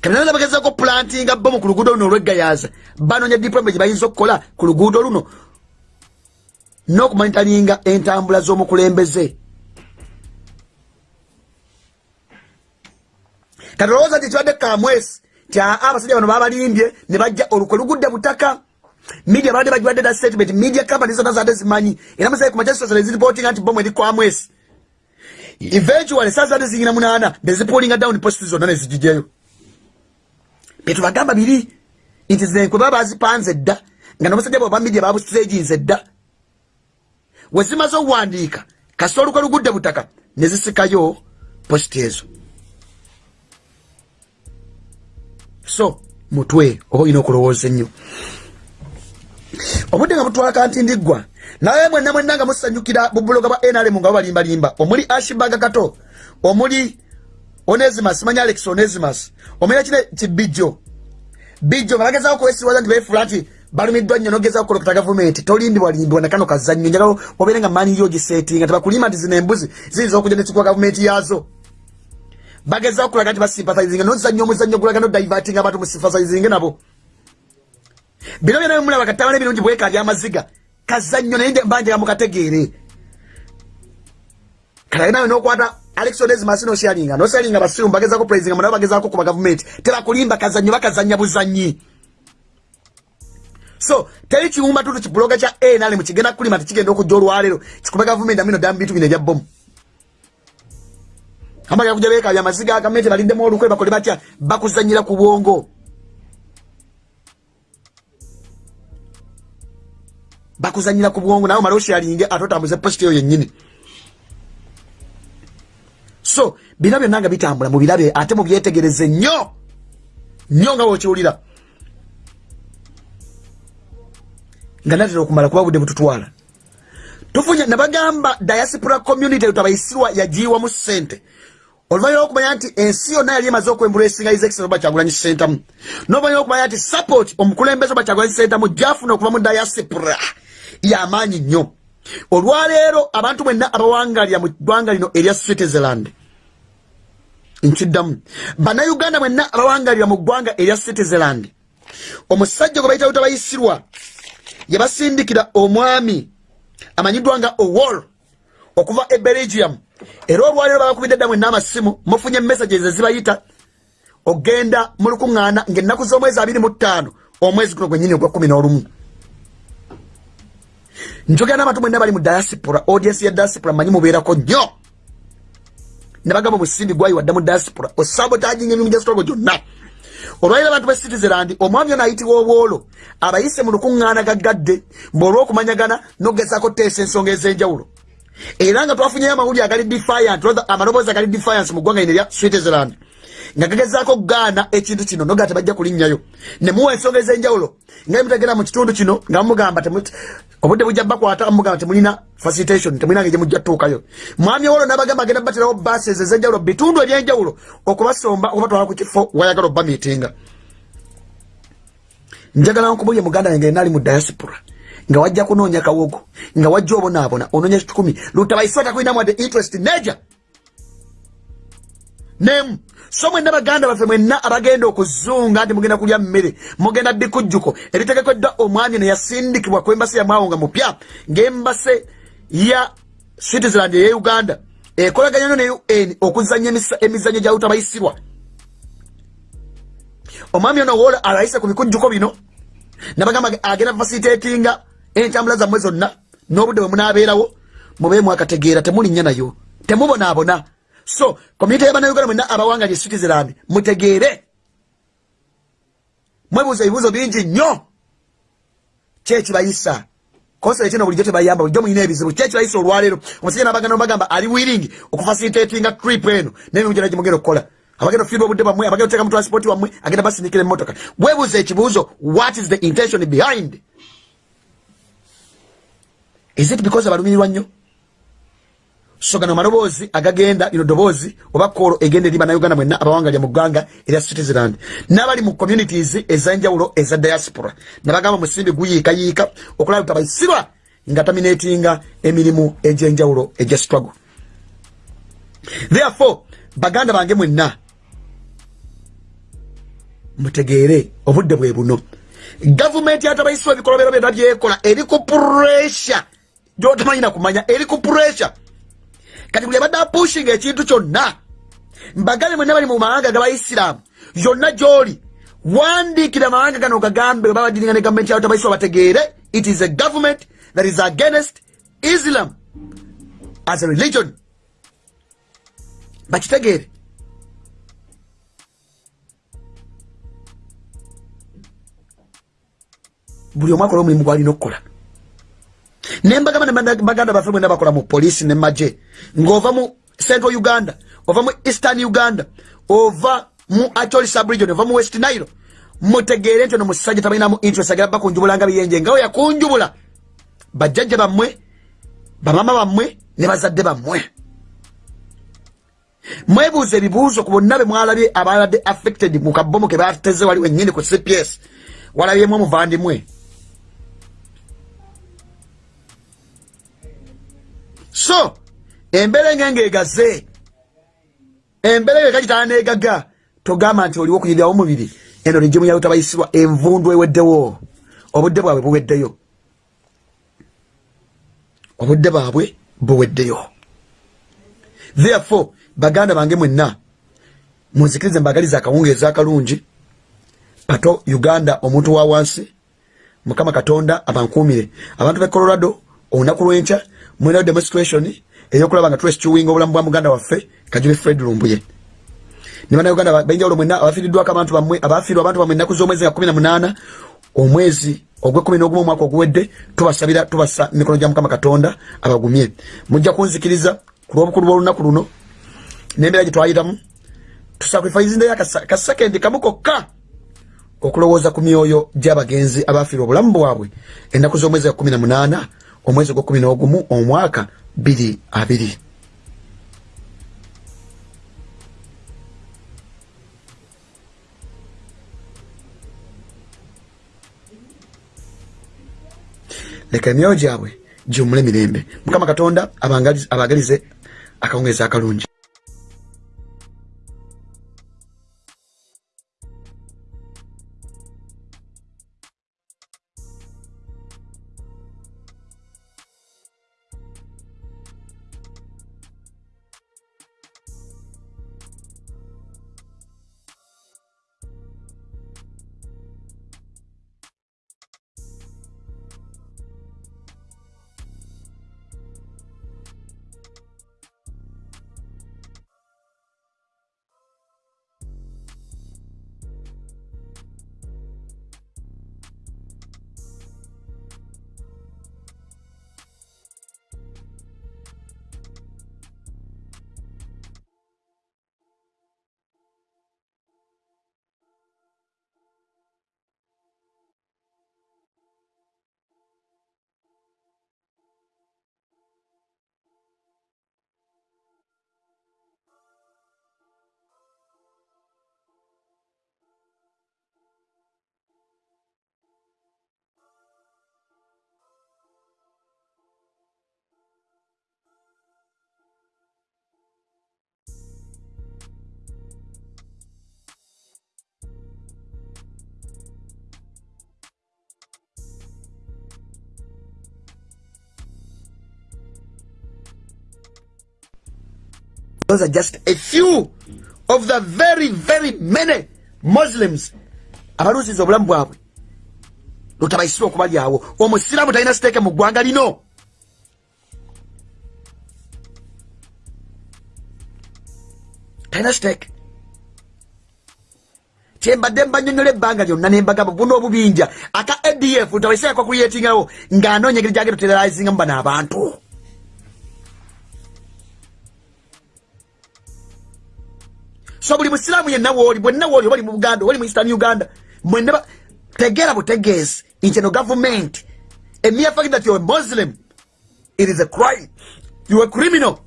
kanana bagezaako plantinga bomu ku luguudo luno olwegayaza banoonya diploma gye bayinza okukola ku luguudo luno n'okumonitaringa entambula z'omukulembeze kati olowooza nti ekibadde kamwesi ti aa abasajja bano babalimbye ne bajja oluko lugudde butaka. Media baadde bagiwadde da statement media company zonna zadde zimanyi. Era musaye ku majasitasa neziripotinga nti bomu eri kwamwesi eventually saa zadde ziyina munaana nezipolinga down post zonna nezigijjayo byetubagamba biri nti zenkwe baba bazipanze dda nga nomusajja bwe bamedia babusireginze dda. Wezimaze okuwandiika kasita olukwe lugudde butaka nezisikayo posti ezo so mutwe oba olina okulowooza ennyo. Obudde nga butwala nti ndiggwa naye mwenna mwenna nga musanyukira bubuloga bwa nrm nga babalimbalimba omuli ashibaga kato omuli onesimas manya alex onesimas omanya kine kibijjo. Bijjo nga bagezao kwesiwaza nti befula nti balumiddwa nnyo nogezao kolokota gavumenti. Tolimbibwalimbibwa nakano kazannyo njagala obeere nga mani yo gisetinga tebakulimba nti zino embuzi ziyinza okujja nekikuwa gavumenti yazo bagezao okulaga nti basympathizinga nozanya omuzannyo gulaga nodivatinga abantu musympathizinge nabo. Bino byona bimulaba katabana ebirungi bweka byamaziga. Kazannyo naye mbanjega mukategeere kalaga nawe nokwata alex onesmas noshalinga noshalinga basiru bagezako praising munabo bagezako kuba gavumenti tebakulimba kazannyo bakazanya buzanyi so teri kiwumba tutu kibuloga kya anl mukigenda kulima tekigenda okujja olwaleero. Kikuba gavumenti amino ddamu bintu bino ebyabomu amaga kuja bekabya amaziga agamete baliddemu olukwe bakole batya? Bakuzanyira ku bwongo. Bakuzanyira ku bwongo nawe male oshalinge ate otambuze positi eyo yennyini. So bino byonna nga bitambula mubirabe ate mubyetegereze nnyo. Nnyo nga wokiwulira. Nga natera okumala kuba budde bututwala. Tufunye nabagamba diaspora community tabayisirwa yagiwamu sente oluvanyuma okumanya nti ensi yonna yali emaze okwembula esinga izekisero bakyagulanyi sentamu noluvanyuma okumanya nti support omukulembeze bakyagulanyi sentamu gyafuna okuva mu diaspora yamaanyi nnyo. Olwaleero abantu mwenna abawangalira mu ggwanga lino erya citizenland nkiddamu. Bannayuganda mwenna abawangalira mu ggwanga erya citizenland omusajja gwe bayita lutabayisirwa yabasindikira omwami amanyiddwa nga owol okuva e belgium era olwaleero babakubidde dda mwenna amasimu mufunye messages ezibayita ogenda mu lukuŋŋaana ngaennaku z'omwezi abiri mu ttaano omwezi guno gwennyini ogwa kumi n'olumu. Njogera n'abantu mwenna bali mu diaspora audience ya diaspora manyi mubeerako nnyo. Nebagamba omusimbi gwayi wadda mu diaspora osabotaginga emirimu gyesitogo gyonna. Olwaliro abantu be citizenland omwami ono ayitibwa obwolo abayise mu lukuŋŋaana gaggadde mbeolwokumanyagana nogezako teesa ensonga ez'enjawulo era nga twafunyeyo amawulire agali defiant amaloboozi agali defiance mu ggwanga lino erya switzerland. Nga gagezaako okugaana ekintu kino noga tebajja kulinnyayo ne muwa ensonga ez'enjawulo nga mutagenda mu kitundu kino nga mumugamba obudde bujja bakwata mugamba temulina facilitation temulina nga gyemujja tuukayo mwami owolo nabagamba agenda baterawo bases ez'enjawulo bitundu ebyenjawulo okubasomba okubatwala ku kifo wayagala obba miitinga njagala nkubulye muganda yange enaali mu diaspora nga wajja kunoonya kawogo nga wajja obonaabona onoonya kikumi. Lutabaisota kulinamu ade interest neja nemu so mwenna baganda baffe mwenna abagenda okuzunga nti mugenda kulya mmere mugenda bikujjuko eritegekeddwa omwami neyasindikibwa ku embasi yamwawo nga mupya ngaembase ya citizenland eya uganda ekolaganya nyo ne un okuzanya emizanyo gya utabayisirwa omwami ono wola alayise ku bikujjuko bino nabagamba agenda fasilitatinga entambula zammwe zonna n'obudde bwe munaabeerawo mubeemu akategeera temulinnya nayo temubonaabona. So community y'abannayuganda mwenna abawanga lye citizenland mutegeere. Mwebuuza ebibuuzo bingi nnyo. Kyekibayisa konsera kino bulijjo tebayamba bulijjo mulina ebizibu. Kyekibayisa olwaleero? Omusajja nabaganda bagamba ali wiring okufacilitatinga trip eno? N'emimu gyona gimugenda okukola. Abagenda ofiirwa obudde bwammwe abagenda oteka mu transport wammwe agenda basindikira emmotoka. Bwebuuza ekibuuzo what is the intention behind is it because abalumirirwa nnyo? So gano maloboozi agagenda lino ddoboozi oba koolo egenda eri bannayuganda mwenna abawangalya mu ggwanga erya citizenland. N'abali mu communities ez'enjawulo eza diaspora. Nabagamba musimbi guyiikayiika okulaba tutabayisirwa nga taminatinga emirimu egy'enjawulo egya struggle. Therefore baganda bange mwenna mutegeere obudde bwe buno. Gavumenti yatabayisibwa ebikolobero byonna byekola eri ku puresha gyotamanyina kumanya eri ku puresha kati buli abadde apushinga ekintu kyonna mbagale mwenna bali mu mawanga gabaisiraamu yonna gyoli wandiikira amawanga gano gagambe bwe babadiringa ne gavumenti yawo tabaisibwa bategeere it is a government that is against islam as a religion. Bakitegeere. Buli omu akola omulimu gwalina okukola nembagamba nebaganda baffe mwena bakola mu polisi ne maje ngaova mu central uganda ova mu eastern uganda ova mu acholi subregion ova mu west nile mutegeere nti ono musajja tabalinamu interest agera bakunjubulanga biyenje ngawe yakunjubula bajjajja bammwe bamama bammwe ne bazadde bammwe. Mwebuuza ebibuuzo ku bonna be mwalabye ababadde affected mu kabomu ke bateze wali wennyini ku cps walabyemu omuvandimwe so embeera engenga egaze embeera eyo ekakitala negaga togamba nti oliwo okuyirirawo omubiri eno negimu yawe tabayisibwa envundu eweddewo. Obudde bwabwe buweddeyo. Obudde bwabwe buweddeyo. Therefore baganda bange mwenna munzikirize mbagaliza akawungeezi akalungi. Pato uganda omuntu wa wansi mukama katonda abankuumire. Abantu be colorado olunaku lwenkya mwena demonstration eyokulaba nga twesikiwinga obulamu bwa muganda waffe kajube fred lumbuye. Ne bannayuganda benjawulo mwenna abafiiriddwako abantu bammwe abafiirwa abantu bammwe ennaku z'omwezi nga kumi na munaana omwezi ogwekumi n'ogumu omwaka oguwedde tubasabira tubasa emikono gya mukama katonda abagumye. Mujja kunzikiriza ku lw'obukulu bw'olunaku luno n'embeera gye twayitamu tusakrifaizindeyo akasekendi kamu kokka okulowooza ku myoyo gy'abagenzi abafiirwa obulamu bwabwe ennaku z'omwezi ga kumi na munaana omwezi ogwekumi n'ogumu omwaka biri abiri. Leka emyoyo gyabwe giwumule mirembe mukama katonda abagalize akawungeezi akalungi those are just a few of the very very many muslims abaluusiza obulamu bwabwe lutabayisibwa okubalyawo omusiraamu talina siteeke mu ggwanga lino. Talina siteeke. Kyembadde mbanyonyola ebbanga lyonna nembagamba buno obubinja. Aka adf lutabayisibwa kuyetingirawo ng'anoonya engeri gyagenda oteralizingamu bano abantu so buli musiraamu yenna wooli bwenna wooli obali mu buganda obali mu eastern uganda mwenna tegeera butegeezi nti eno government a mere fact that you're a muslim. It is a crime. You're a criminal.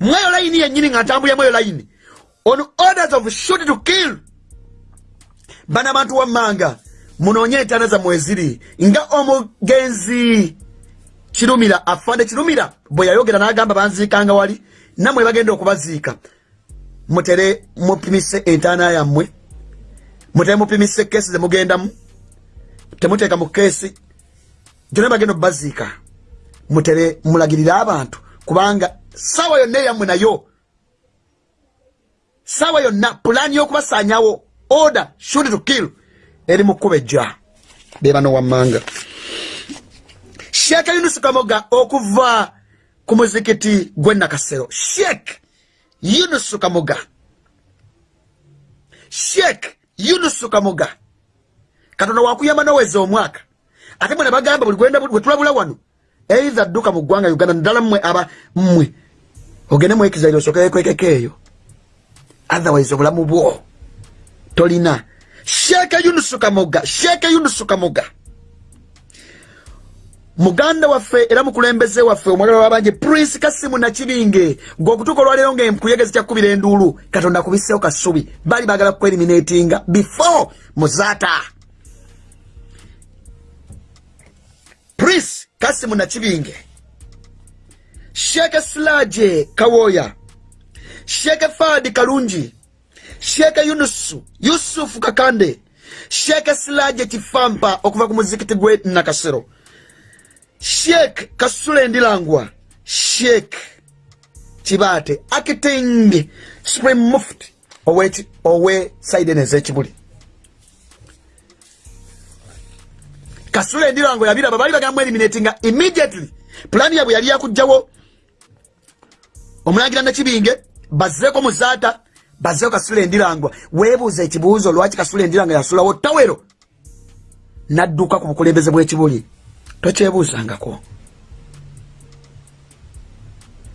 Mweyo layini yennyini nga ntambulya mweyo layini on orders of shoot to kill. Bana abantu wammanga munoonye entaana zammwe eziri nga omugenzi kirumira afande kirumira bwe yayogera n'agamba banziikanga wali nammwe bagenda okubaziika mutere mupimise entaana yammwe mutere mupimise keesi zemugendamu temuteeka mu keesi gyona bagenda okubaziika mutere mulagirire abantu kubanga saawa yonna eyammwe nayo saawa yonna pulaani y'okubasaanyawo order shoot to kill eri mu kkuba ejja. Bebano wammanga. Sheeka yunusu kamoga okuva ku muzikiti gwe nakasero. Sheek yunusu kamoga sheek yunusu kamoga katonda wakuyamba noweza omwaka. Ate mwena bagamba buli gwenda wetulabula wano eitha dduka mu ggwanga uganda naddala mmwe aba mmwe. Ogende mwekizaire osokerekwekeko eyo. Otherwise obulamu bwo tolina. Sheeke yunusu kamoga sheeke yunusu kamoga muganda waffe era mukulembeze waffe omwagala wabanje prince kasimu nakibinge gweokutuuka olwaleero nga enkuyegezi kyakubira enduulu katonda akubiseewo kasubi. Bali bagala kueliminatinga before muzaata prince kasimu nakibinge sheeke silaje kawooya sheeke faadi kalungi. Sheeke yunusu yusufu kakande. Sheeke silaje kifampa okuva ku muzikiti gwe nakasero sheek kasule ndirangwa sheek kibaate akiting supreme muft owe saiden ezekibuli kasule ndirangwa yabiraba bali bagamu eliminatinga immediately. Pulani yabwe yali yakugjawo omulangira nakibinge bazeeko muzaata bazeeko kasule ndirangwa weebuuza ekibuuzo lwaki kasule ndiranga yasulawo tawero nadduka ku bukulembeze bw'ekibuli tokyebuuzangako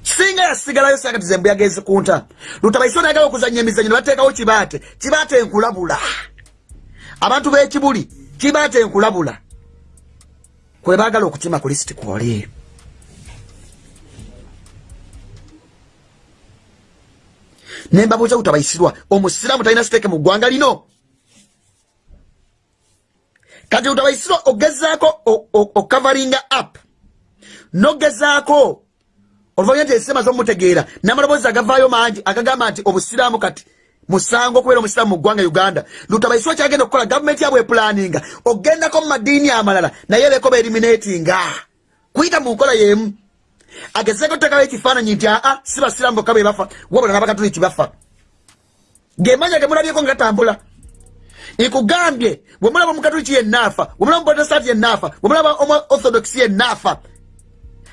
singa yasigalayo sakati zembu yagezi kunta lutabaisi onayagala okuzanya emizanyo nebateekawo kibaate. Kibaate enkulabula abantu b'ekibuli kibaate enkulabula kwe baagala okukima ku lisiti kwoli nembabuuza lutabaisirwa omusiraamu talina siteeke mu ggwanga lino kati utabaisirwa ogezaako okavaringa app nogezaako oluvanyuma nti ensema zomutegeera namaloboozi agavaayo mangi agagamba nti obusiraamu kati musango okubeera omusiraamu mu ggwanga uganda. Lutabaisirwa kyagenda okukola gavumenti yabwe epulaninga ogendako mu madiini amalala naye beko beeriminatinga kuyita mu nkola yemu. Agezeeko tutekawo ekifaananyi nti aa si basiraamu bokka be bafa wabula n'abakatuliki bafa. Gemanya gemulabyeko nga gatambula ikugambye bwemulaba omukatuliki yenaafa bwemulaba omuprotestanti yenaafa bwemulaba omu orthodox yenaafa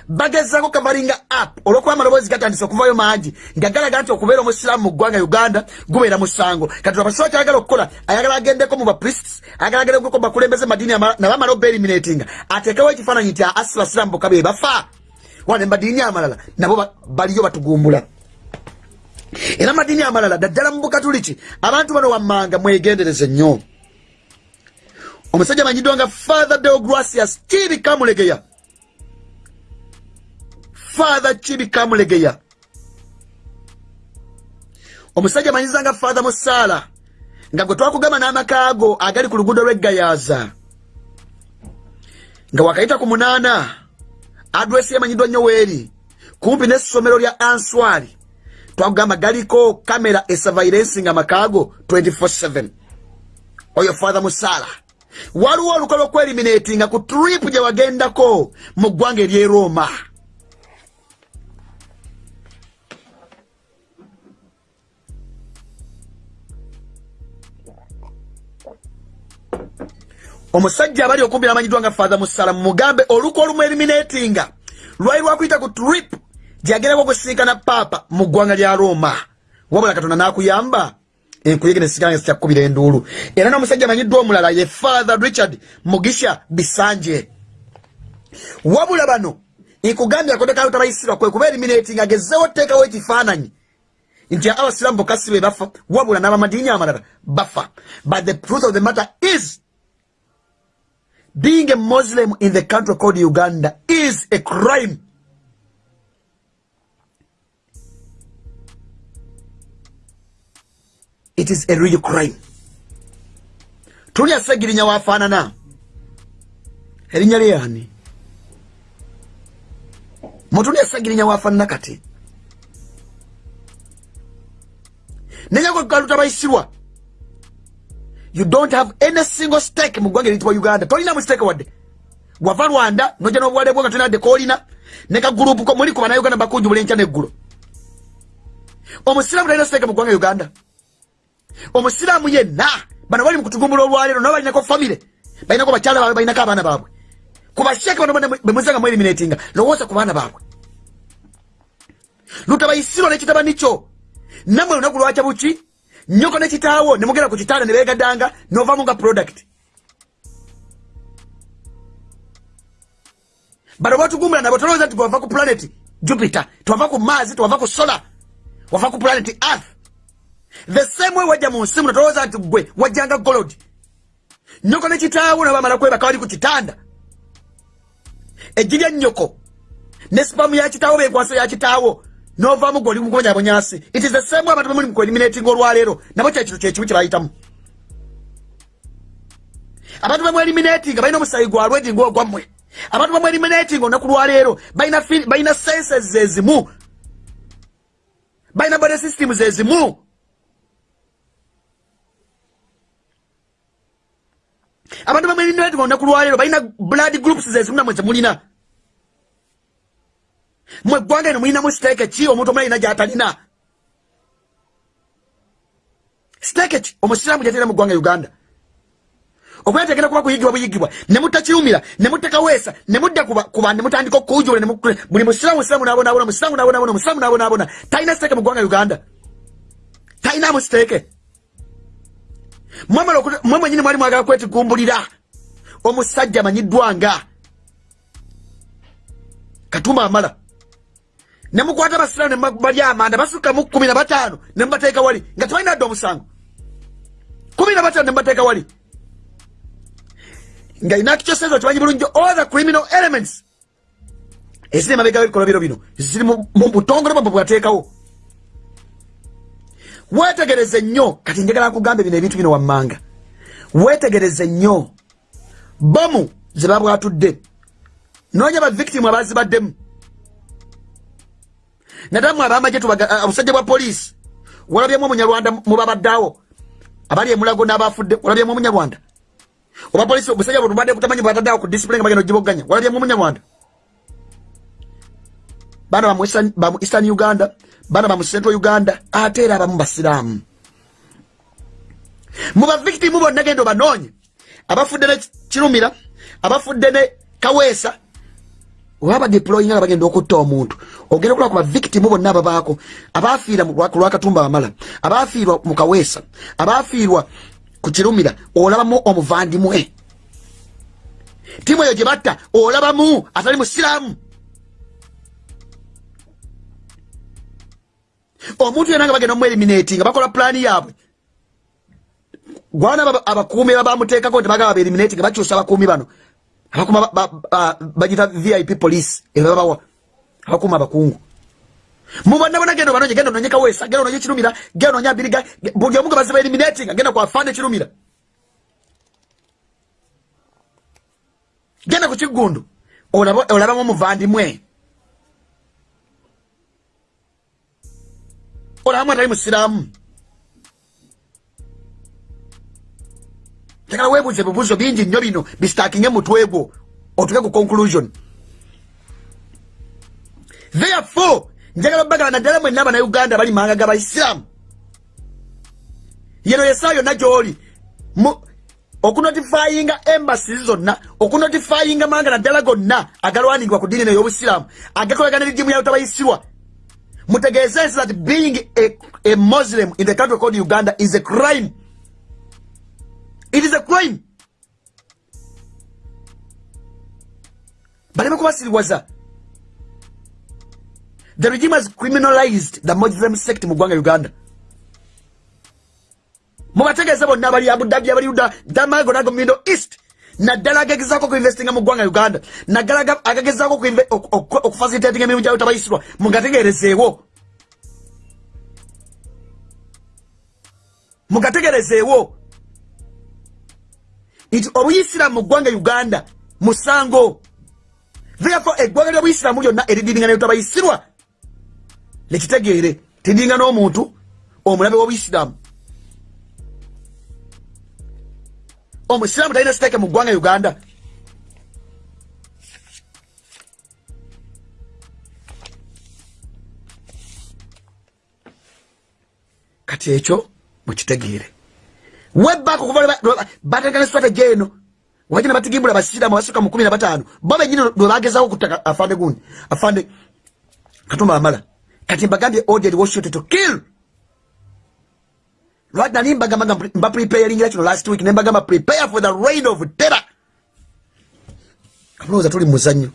bagezako kavalinga app olwokuba amaloboozi gatandise okuvayo mangi nga galaga nti okubeera omusiraamu mu ggwanga uganda gubeera musango. Kati abasiba kyayagala okukola ayagala agendeko mu baprists ayagala agendeko bakulembeze madiini nabamala obeeliminatinga ateekewo ekifaananyi nti asi basiraamu bokka be bafa. Wane madiini amalala nabo baliyo batugumbula era madiini amalala daddala mu bukatuliki. Abantu bano wammanga mwegendereze nnyo. Omusajja manyiddwa nga father deogracias kibikamulegeya father kibikamulegeya omusajja manyiza nga father musaala nga gwe twakugamba n'amakaago agali ku luguudo lw'eggayaza nga wakayita ku munaana adresi yamanyiddwa nnyo weeri kumpi n'essomero lya answari twakugamba galiko kamera esavairensinga makaago 247 oyo father musaala waliwo olukola okweliminatinga ku tripu gye wagendako mu ggwanga ery'e roma. Omusajja abali okumbi namanyiddwa nga father musala mugambe oluku olumu eliminatinga. Lwali lwakuyita ku trip gyagerako okusinkana paapa mu ggwanga lya roma. Wabula katonda nakuyamba enkuyege nesinkana kyakkubira enduulu. Era n'omusajja amanyiddwa omulala ye father richard mugisha bisanje. Wabula bano nkugambye akodekayo tabayisirwa kwe kuba eliminatinga agezewo teekawo ekifaananyi nti abasiramu bokasi be bafa wabula n'abamadiini amalala bafa. But the truth of the matter is being a Muslim in the country called Uganda is a crime. It is a real crime. Tulia segirinya wafanana. Erinya liyani. Mutulia segirinya wafanana kati. Nenya kwa kaluta baisirwa. you don't have any single stake mu ggwanga eritibwa uganda tolina mu stake wadde wava rwanda noja n'obuwale bwo nga tolina wadde koolina ne kagurupu ko muli ku banauganda bakunjubula enkya n'eggulo omusiraamu talina stake mu ggwanga uganda omusiraamu yenna bano bali mukutugumbula olwaleero nabo balinako famire balinako bakyala baabwe balinako abaana baabwe. Ku bano bemuzanga nga eliminatinga lowooza ku baana baabwe. Lutabaisiro n'ekitabani kyo. Nammwe lunaku lwakya buki nyoko ne kitaawo ne mugenda ku kitanda ne beegaddanga nga product. Bano batugumbula nabo tolowooza nti gwava ku planet jupiter twava ku maazi twava ku solar wava ku planet earth the same way wajja mu nsi muno tolowooza nti gwe wajjanga golod nyoko ne kitaawo nabamala kwebaka bali ku kitanda. Eggi lya nyoko ne sipamu ya kitaawo benkwaso ya kitaawo novamu gwe oli mugobonyabonyasi it is the same way abantu bemuli mukueliminating olwaleero nabo kyekintu kyekimu kyebayitamu abantu bemweliminating balina omusayi gwa lwedi ngaogwammwe abantu bemweliminating olunaku lwaleero balina senses ezimu. Balina bode systems ezimu abantu bamwelinati olunaku lwaleero balina blood groups zezimu namwe zemulina mwe eggwanga eno mulinamu siteeke ki omuntu omulina gyatalina? Siteeke ki? Omusiraamu gyatalina mu ggwanga uganda. Okwera tegenda kuba kuyigibwa buyigibwa nemutakiyumira nemutekaweesa nemudda kuba nemutandika okujula buli musiramu musiramu nabonabona musiramu nabonabona musiramu nabonabona. Talina siteeke mu ggwanga uganda. Talinamu siteeke mwe mwenyini mwali mwagala kwetigumbulira omusajja amanyiddwa nga. Katumba amala. Nemukwata basiramu nebali amanda basukamu kumi na bataano nemubateeka wali nga tebalina dde omusango. Kumi na bataano nemubateeka wali. Nga inakikyosezo kimanyi bulungi all the criminal elements. Eziri mabega webikolobero bino ziri mu butongole bwabwe bwateekawo wetegereze nnyo kati njagala nkugambe bino ebintu bino wammanga. Wetegereze nnyo. Bomu zebabwatudde noonya bavictimu abazibaddemu. Nadamu abamaje obusajja bwa poliisi. Walabyemu omunyarwanda mubabaddeawo abali emulago n'abafudde walabyemu omunyarwanda. Oba polisi obusajja bwetubadde kutamanyi bwataddeawo ku disipline nga bagenda ogiboganya walabyemu omunyarwanda. Baana bamu eastern uganda baana bamu central uganda ate era abamu basiraamu mu bavictimu bonna genda obanoonye abafudde ne kirumira abafudde ne kaweesa oba badeploying nga bagenda okutta omuntu. Ogenda okulaba ku bavictimu bonna ababaako abafiira ku lwakatumba wamala abafiirwa mu kaweesa abafiirwa ku kirumira olabamu omuvandimwe. Timu eyo gye batta olabamu atali musiraamu omuntu yena nga bagenda omueliminati nga bakola pulaani yaabwe. Gwana abakuumi babamuteekako nti bagaba baeliminati nga bakyusa abakuumi bano. Abakuma bagita vip police ebabawa abakuuma abakungu. Mubonabona genda banonye genda ononye kaweesa genda ononye kirumira genda ononye abiriga buli omu nga baziba eliminating genda kwafande kirumira. Genda ku kigundu olabamu omuvandimwe olabamu atali musiraamu tegala webuuza ebibuuzo bingi nnyo bino bisitakinge mutwe gwo otuke ku conclusion. Therefore njagala bagala naddala mwenna abanauganda bali manga ga baisiramu yeno yesaa yonna gyoli okunotifayinga embasi zonna okunotifayinga manga naddala gonna agalwaningibwa ku diini ey'obusiraamu agakolagana erigimu yalutabayisirwa mutegeeze nsi that being a, a muslim in the country called uganda is a crime. It is a crime. Baleme kubasiriwaza the regime has criminalized the muslim sect mu ggwanga uganda. Mubategeeze bonna abali abudabi abali uda damago nago middle east naddala agagezaako okuinvestinga mu ggwanga uganda. Naddala agagezaako okufacilitatinga emirimu gyayo tabayisirwa mugategerezeewo mugategerezeewo nti obuyisiramu mu ggwanga uganda musango. Therefore eggwanga ly'obuyisiramu lyonna eridiringa nayo tabayisirwa nekitegeere tidinga n'omuntu omulabe w'obuyisiramu omusiraamu talina siteeke mu ggwanga uganda. Kati ekyo mukitegeere webbako kuva bategana strategy eno. Wagina batigimbula basiramu abasuka mu kumi na bataano bo bennyini lwe bagezaako okutta afande gundi afande katumba amala. Kati mbagambye ordered warshot to kill lwaki nali mbagamba mba preparingira kino last week. Nembagamba prepare for the rain of terror. Kamulowooza tuli muzannyo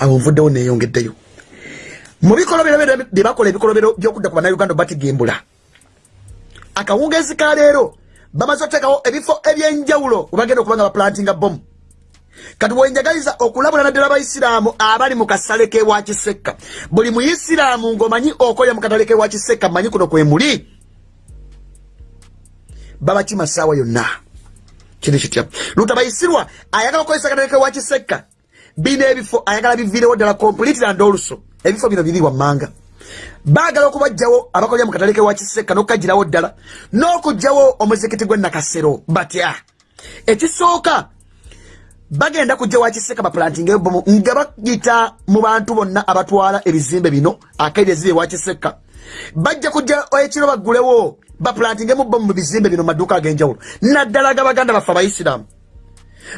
awo nvuddewo neyongeddeyo mu bikolobero byebakola ebikolobero byokudda ku bannayuganda batigimbula akawungezi ka leero bamaze okuteekawo ebifo ebyenjawulo webagenda okuba nga baplantinga bomu kati bwenjagaliza okulabula naddala abaisiraamu abali mu kasale kewa kisekka buli muisiraamu ng'omanyi okolya mu katale kewa kisekka manyi kuno kwe muli? Babakima saawa yonna. Kiri kitya lutabayisirwa ayagala okukozesa katale kewa kisekka bino ebifo ayagala biviirewo ddala complete and also ebifo bino biri wammanga baagala okubajjawo abakolera mu katale kewa kiseka n'okukagirawo ddala n'okugjawo omuzikiti gw'enakasero batya? Ekisooka bagenda kujja wa kiseka baplantinga ebomu nga bagita mu bantu bonna abatwala ebizimbe bino akaire eziri ewa kiseka. Bajja kujja ekiro baggulewo baplantinga mu bomu mu bizimbe bino maduuka ag'enjawulo. Naddala gabaganda baffe abaisiraamu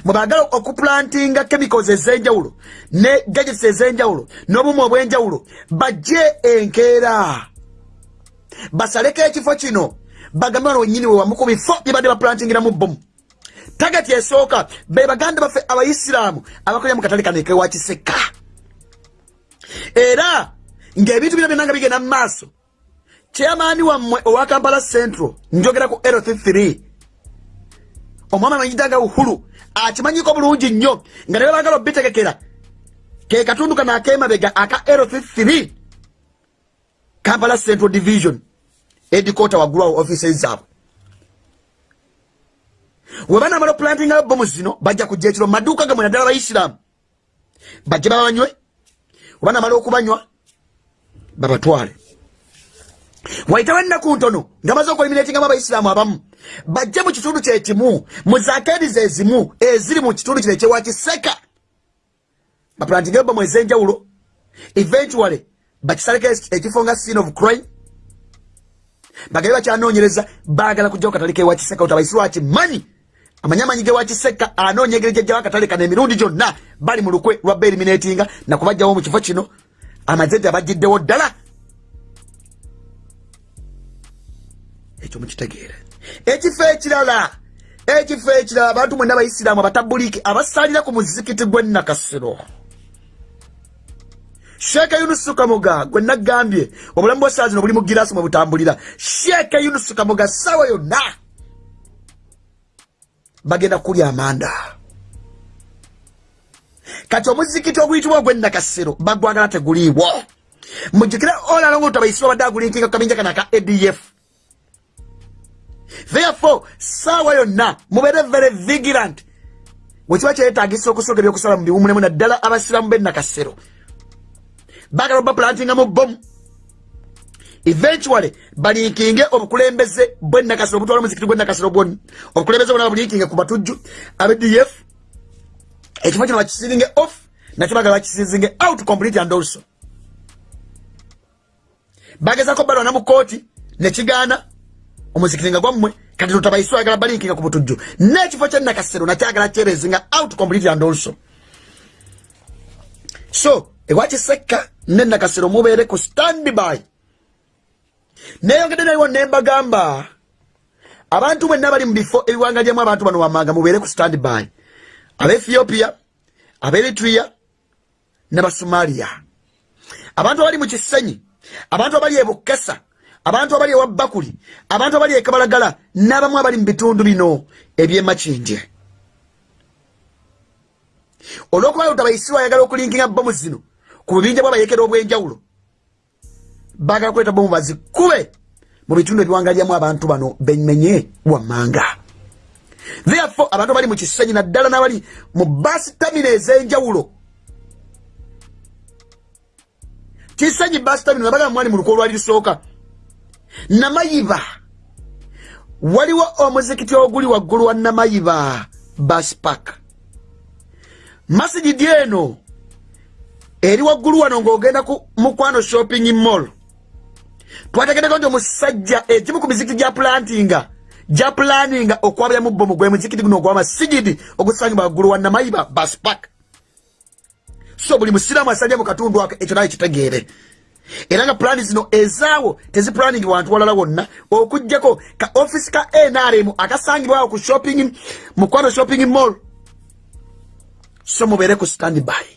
mwebagala okuplantinga chemicals ez'enjawulo ne gadgets ez'enjawulo n'obumu obw'enjawulo bajje enkeera. Basaleko ekifo kino bagambe wano wenyini wewamu ku bifo byebadde baplantingiramu bomu tagati esooka. Be baganda baffe abaisiraamu abakolera mu katale kano ekewa kiseka era ng'ebintu bino byonna nga bigenda mu maaso chairmaani wammwe owa kampala central njogera ku lt3 omwami amanyidanga uhulu akimanyiko bulungi nnyo nga naye bagala obitegekera. Ke katundu kano akemabega aka lt3 kampala central division edikota waggulu awo offices zaabwe webanamala oplantinga bomu zino bajja kujja ekiro. Maduuka gamwe naddala abaisiraamu bajje babanywe webanamala okubanywa babatwale. Waitawo ennaku ntono nga maze okueliminatingamu abaisiraamu abamu bajje mu kitundu kyekimu mu zakeeriza ezimu eziri mu kitundu kino ekyewakiseka baplantinga bomu ez'enjawulo eventually bakisaleko ekifo nga scene of crime bagabe bakyanoonyereza baagala kujjawo katale kewakiseka oti abaisiraamu akimanyi amanyi amanyi gewakiseka anoonya engeri gyajjawo akatale kano emirundi gyonna bali mu lukwe lwa beeliminatinga nakubajjawo mu kifo kino amaze nti abajjiddewo ddala. Ekyo mukitegeere. Ekifo ekirala ekifo ekirala abantu mwena abaisiraamu abatabuliiki abasalira ku muzikiti gw'ennakasiro sheeke yunusu kamuga gwe nagambye obulamu bwesaazi no buli mu girasi mwe butambulira. Sheeke yunusu kamuga ssaawa yonna bagenda kulya amanda. Kati omuzikiti oguyitibwa ogw'ennakasiro bagwagala teguliibwo mujjukire olalonga utabaisirwa badde agulinkinga kukabinja kana aka adf therefore saawa yonna mubeere very vigilant. Wekiba kyetagisa okusoka ebyokusala mu biwumulemu naddala abasiramu bennakasero bagala baplantinga mu bomu eventually balinkinge obukulembeze bwennakasiro obutwala omuzikiti gwennakasiro bwoni obukulembeze bwona babulinkinge ku batujju abdf. Ekifo kino bakisiringe off nakyo bagala bakisizinge out complete and also. Bagezako balwana mu kooti nekigaana omuzikiti nga gwammwe kati tutabaiswa agala balinkinga ku butujju n'ekifo kyennakasero nakyagala kyerezinga out complete and also. So ewakisekka nennakasero mubeere ku standby neyongedde naliwo nembagamba abantu mwenna bali mu bifo ebiwangalyamu abantu bano wamanga mubeere ku standby. Abaethiopia abaeritria n'abasomaliya. Abantu abali mu kisenyi abantu abali ebukesa abantu abali ewa bakuli abantu abali ekabalagala n'abamu abali mu bitundu bino ebyemakinje olwokuba lutabaisirwa ayagala okulinkinga bomu zino ku bubinja bwabayekera obwenjawulo bagala kuleeta bomu bazikube mu bitundu ebiwangalyamu abantu bano bemenye wammanga. Therefore abantu abali mu kisenyi naddala n'abali mu basitamina ez'enjawulo. Kisenyi basitamina nabagala mwali mu luko olwali lusooka. Namayiba. Waliwo omuzikiti oguli waggulu wa namayiba baspak masigidi eno eri waggulu wano ng'ogenda ku mukwano shopping mall twategeddeko nti omusajja egimu ku mizikiti gya plantinga. Gya planinga okwabyamu bomu gwe muzikiti guno ogw'amasigidi ogusangibwa waggulu wa namayiba baspak so buli musiraamu asalya mu katundu ako ekyo naye kitegeere. Era nga pulaani zino ezaawo tezipulaningi wantu walala wonna okugjako ka offisi ka nrm akasangibwawo ku shopping mukwano shopping mall. So mubeere ku standby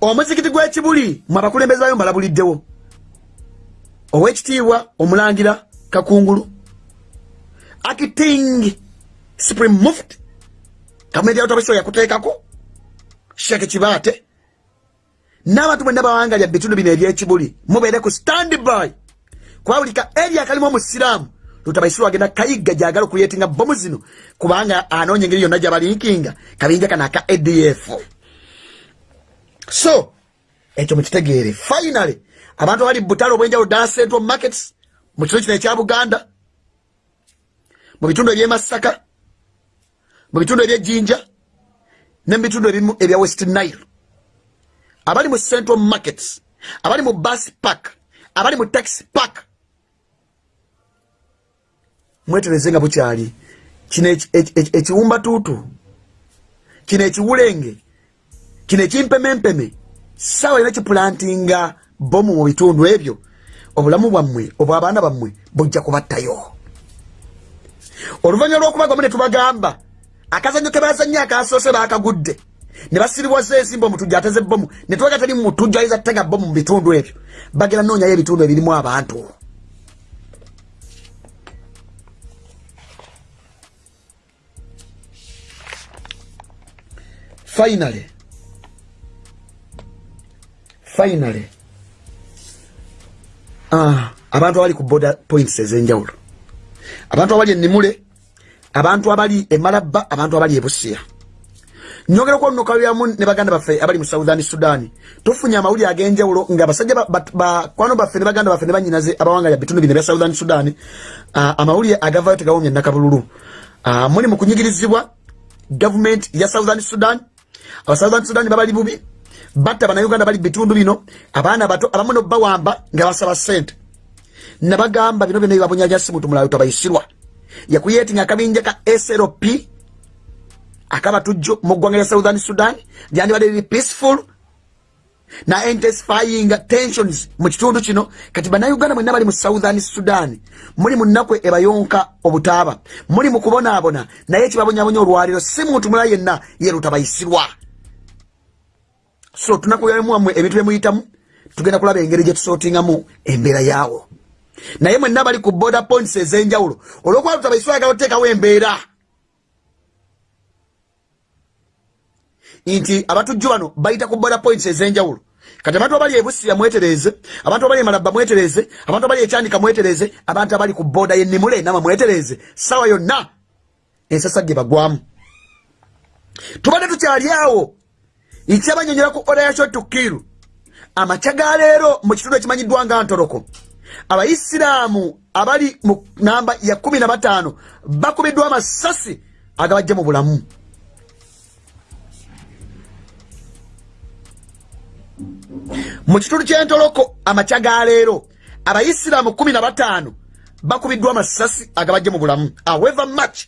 omuzikiti gw'ekibuli mwe abakulembeze bayo mbalabuliddewo owekitiibwa omulangira kakungulu. Acting supreme muft gavumenti yawutabaso yakuteekako. Sheke kibaate. N'abantu bwenna bawangalya bitundu bino ebyekibuli mubeere ku standby. Kuba buli ka eri akalimu omusiraamu lutabaisirwa agenda kayigga gyagala okuyetinga bomu zino kubanga anoonya engeri yonna gyabalinkinga kabinja kano aka adf so ekyo mukitegeere finally abantu abali butale obwenjawulo ddala central markets mu kitundu kino ekya buganda mu bitundu ebyemasaka mu bitundu ebyejjinja ne mu bitundu ebimu ebya west nile abali mu central markets abali mu bus park abali mu taxi park mwetereze nga bukyali kino ekiwumba tuutu kino ekiwulenge kino ekimpemempeme sawa ina kipulantinga bomu mu bitundu ebyo obulamu bwammwe obwabaana bammwe bujja kubattayo. Oluvanyuma lwokubagamu ne tubagamba akazanyo ke bazannyo akasoose baakagudde. Ne basiribwaza ensimba omutujja ateze bomu ne tubaga teri mutujja ayinza tega bomu mu bitundu ebyo. Bagera noonyayo ebitundu ebirimu abantu. Finally finally. Ah, abantu abali ku border points ezenjawulo. Abantu abali enimule abantu abali emalabba abantu abali ebusiya nyogera kwonokalyamu ne baganda baffe abali mu southern sudan. Tufunye amawulire ag'enjawulo nga basajja bakwano baffe ne baganda baffe ne banyinaze abawangala bitundu bino ebya southern sudan uh, amawulire agavayo tegawomya nakabululu uh, muli mu kunyigirizibwa gavumenti ya southern sudan. Aba southern sudan babali bubi batta banauganda bali bitundu bino abaana bato abamu nobawamba nga basaba sente nabagamba bino byona bibabonyanyasi muntu mulayo tabayisirwa. Yakuyetinga akabinja ka slp akabatujjo mu ggwanga lya southern sudan lyandibadde liri peaceful na intensifying tensions mu kitundu kino. Kati bannayuganda mwenna bali mu southern sudan muli mu nnaku ebayonka obutaaba muli mu kubonaabona naye ekibabonyabonya olwaliro si muntu mulala yenna yerutabayisirwa so tunakuyamuwammwe ebintu byemuyitamu tugenda kulaba engeri gyetusootingamu embeera yaawo. Naye mwenna bali ku border points ez'enjawulo olwokuba lutabayisirwa yagala oteekawo embeera. Nti abatujju bano bayita ku border points ezenjawulo. Kati abantu abali ebusiya mwetereze abantu abali emalabba mwetereze abantu abali ekyanika mwetereze abantu abali ku boda yenimule nama mwetereze. Sawa yonna ensasa ge bagwamu. Tubadde tukyali awo nkyabanyonyola ku oda yakyo tukiru amakya ga leero mu kitundu ekimanyiddwa nga ntoloko. Abaisiraamu abali mu namba ya kumi na bataano bakubiddwa amasasi agabajja mu bulamu. Mu kitundu kyentoloko amakya ga leero abaisiraamu kumi na bataano bakubiddwa amasasi agabajje mu bulamu. Aweva match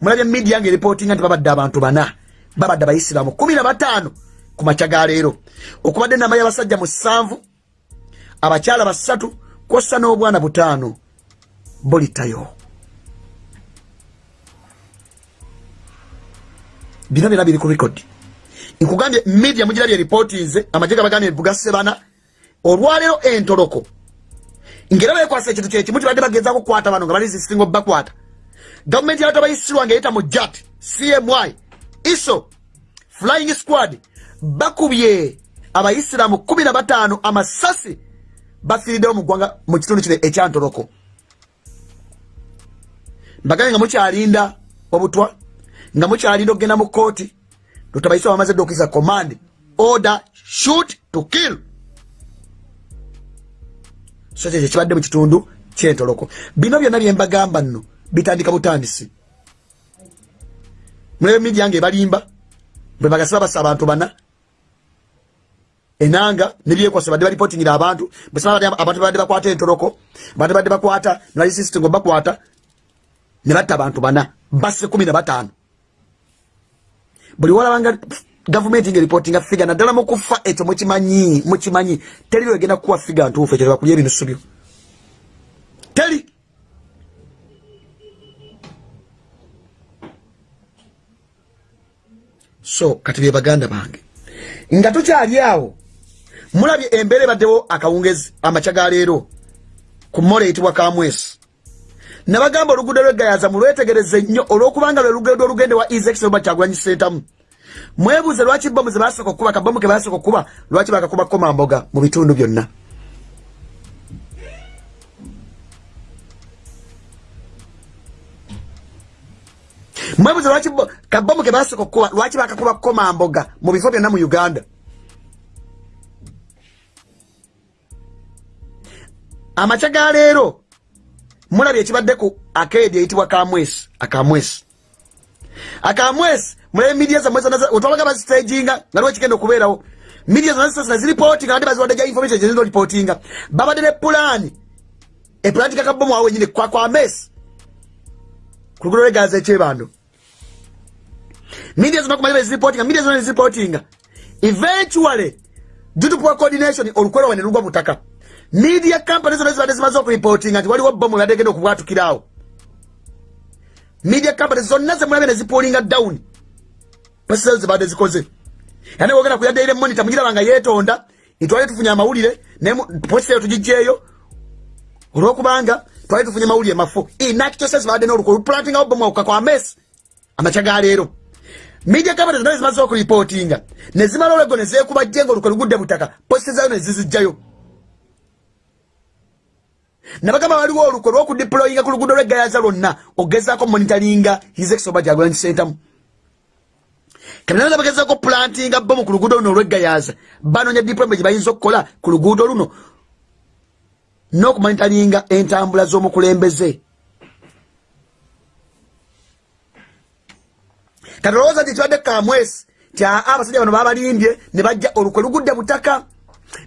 mulabye midia nga eripootinga nti babadde abantu bana babadde abaisiraamu kumi na bataano ku makya ga leero. Okubadde enamba y'abasajja musanvu abakyala basatu kwossa n'obwana butaano bolitayo bino byona biri ku rekodi nkugambye media mugirabye ripootinze amagye gabagambye bugasebana olwaleero entoloko. Ngera bekwasa ekintu kyekimu kibadde bagezaako kukwata bano nga bali zisinga bakwata. Gavumenti yabato bayisirwa nga eyita mu jat cmy iso flying squad bakubye na bataano amasasi bafiiriddewo mu ggwanga mu kitundu kino ekyantoloko. Mbagaye nga mukyalinda obutwa nga mukyalinda okugenda mu kooti lutabaisa bamaze dde okisa command order shoot to kill. So kyekyo kibadde mu kitundu kyentoloko. Bino byonna byembagamba nno bitandika butandisi mulebe midia nga ebalimba bwe bagasi babasa abantu bana enanga nebyekwasa badde balipotingira abantu abantu badde bakwata entoloko badde badde bakwata nalisisitengo bakwata ne batta abantu bana basse kumi na bataano. Buli walabanga gavumenti nga ripotinga figa naddala mukufa ekyo mukimanyi mukimanyi teri lwegenda kukuwa figa ntuufu ekyo tebakulya ebinusu byo. Teri so kati bye baganda bange. Nga tukyali awo mulabye embeera ebaddewo akawungezi amakya ga leero ku mola eyitibwa kamwesi. Nabagamba oluguudo lwegayaza mulwetegereze nnyo olwokubanga lwe luguudo olugende wa ezex oba kyagulanyi sentamu mwebuuze lwaki bomu zebasooka okuba kabomu ke basooka okuba lwaki bakakuba komamboga mu bitundu byonna mwebuze lwaki kabomu ke basooka okukuba lwaki bakakuba kukoma mboga mu bifo byonna mu uganda? Amakya ga leero mulabye ekibadde ku akeedi eyitibwa kamwesi akamwesi akamwesi mulabe midiya zammwe zonna wetwalaga baziteginga nga liwo ekigenda okubeerawo. Midiya zonna zisasina ziripootinga ate baziwadde gya information gyezina olipootinga. Babadde ne pulaani. Epulaani gakabomu awo wenyini kwakwamesi ku luguudo lwe gaza ekyebando. Media zonna kumanya beziripotinga media zonna neziripotinga eventually due to poor coordination olukwero wene lugwa butaka. Media company zonna zibadde zimaze okuripotinga nti waliwo bomu ebadde genda okubwatukirawo media company zonna zemulabye nezipolinga down. Pasizo zibadde zikoze. Yani wogenda kuyaddeire monita mugiraba nga yeetonda nitwali tufunye amawulire positeyo tugijjeeyo olwokubanga twali tufunye mawulire mafu inakikyose zibadde n'oluko oluplantingawo bomu akuka kwa mesi amakya ga leero media company zonna zimaze okuripotinga nezimala olwego nezekuba jenga olukwe lugudde butaka posite zayo nezizijjayo nabagamba waliwo olukwe lwokudiployinga ku lugudo lwegayaza lwonna ogezaako monitaringa hiseksoba gyagulani sentamu kabinaa bagezaako plantinga bomu ku luguudo luno olweggayaza banoonya diploma gye bayinza okukola ku luguudo luno n'okumonitaringa entambula z'omukulembeze kati olowooza nti kibadde kamwesi ti aa abasajja bano babalimbye ne bajja olukwe lugudde butaka.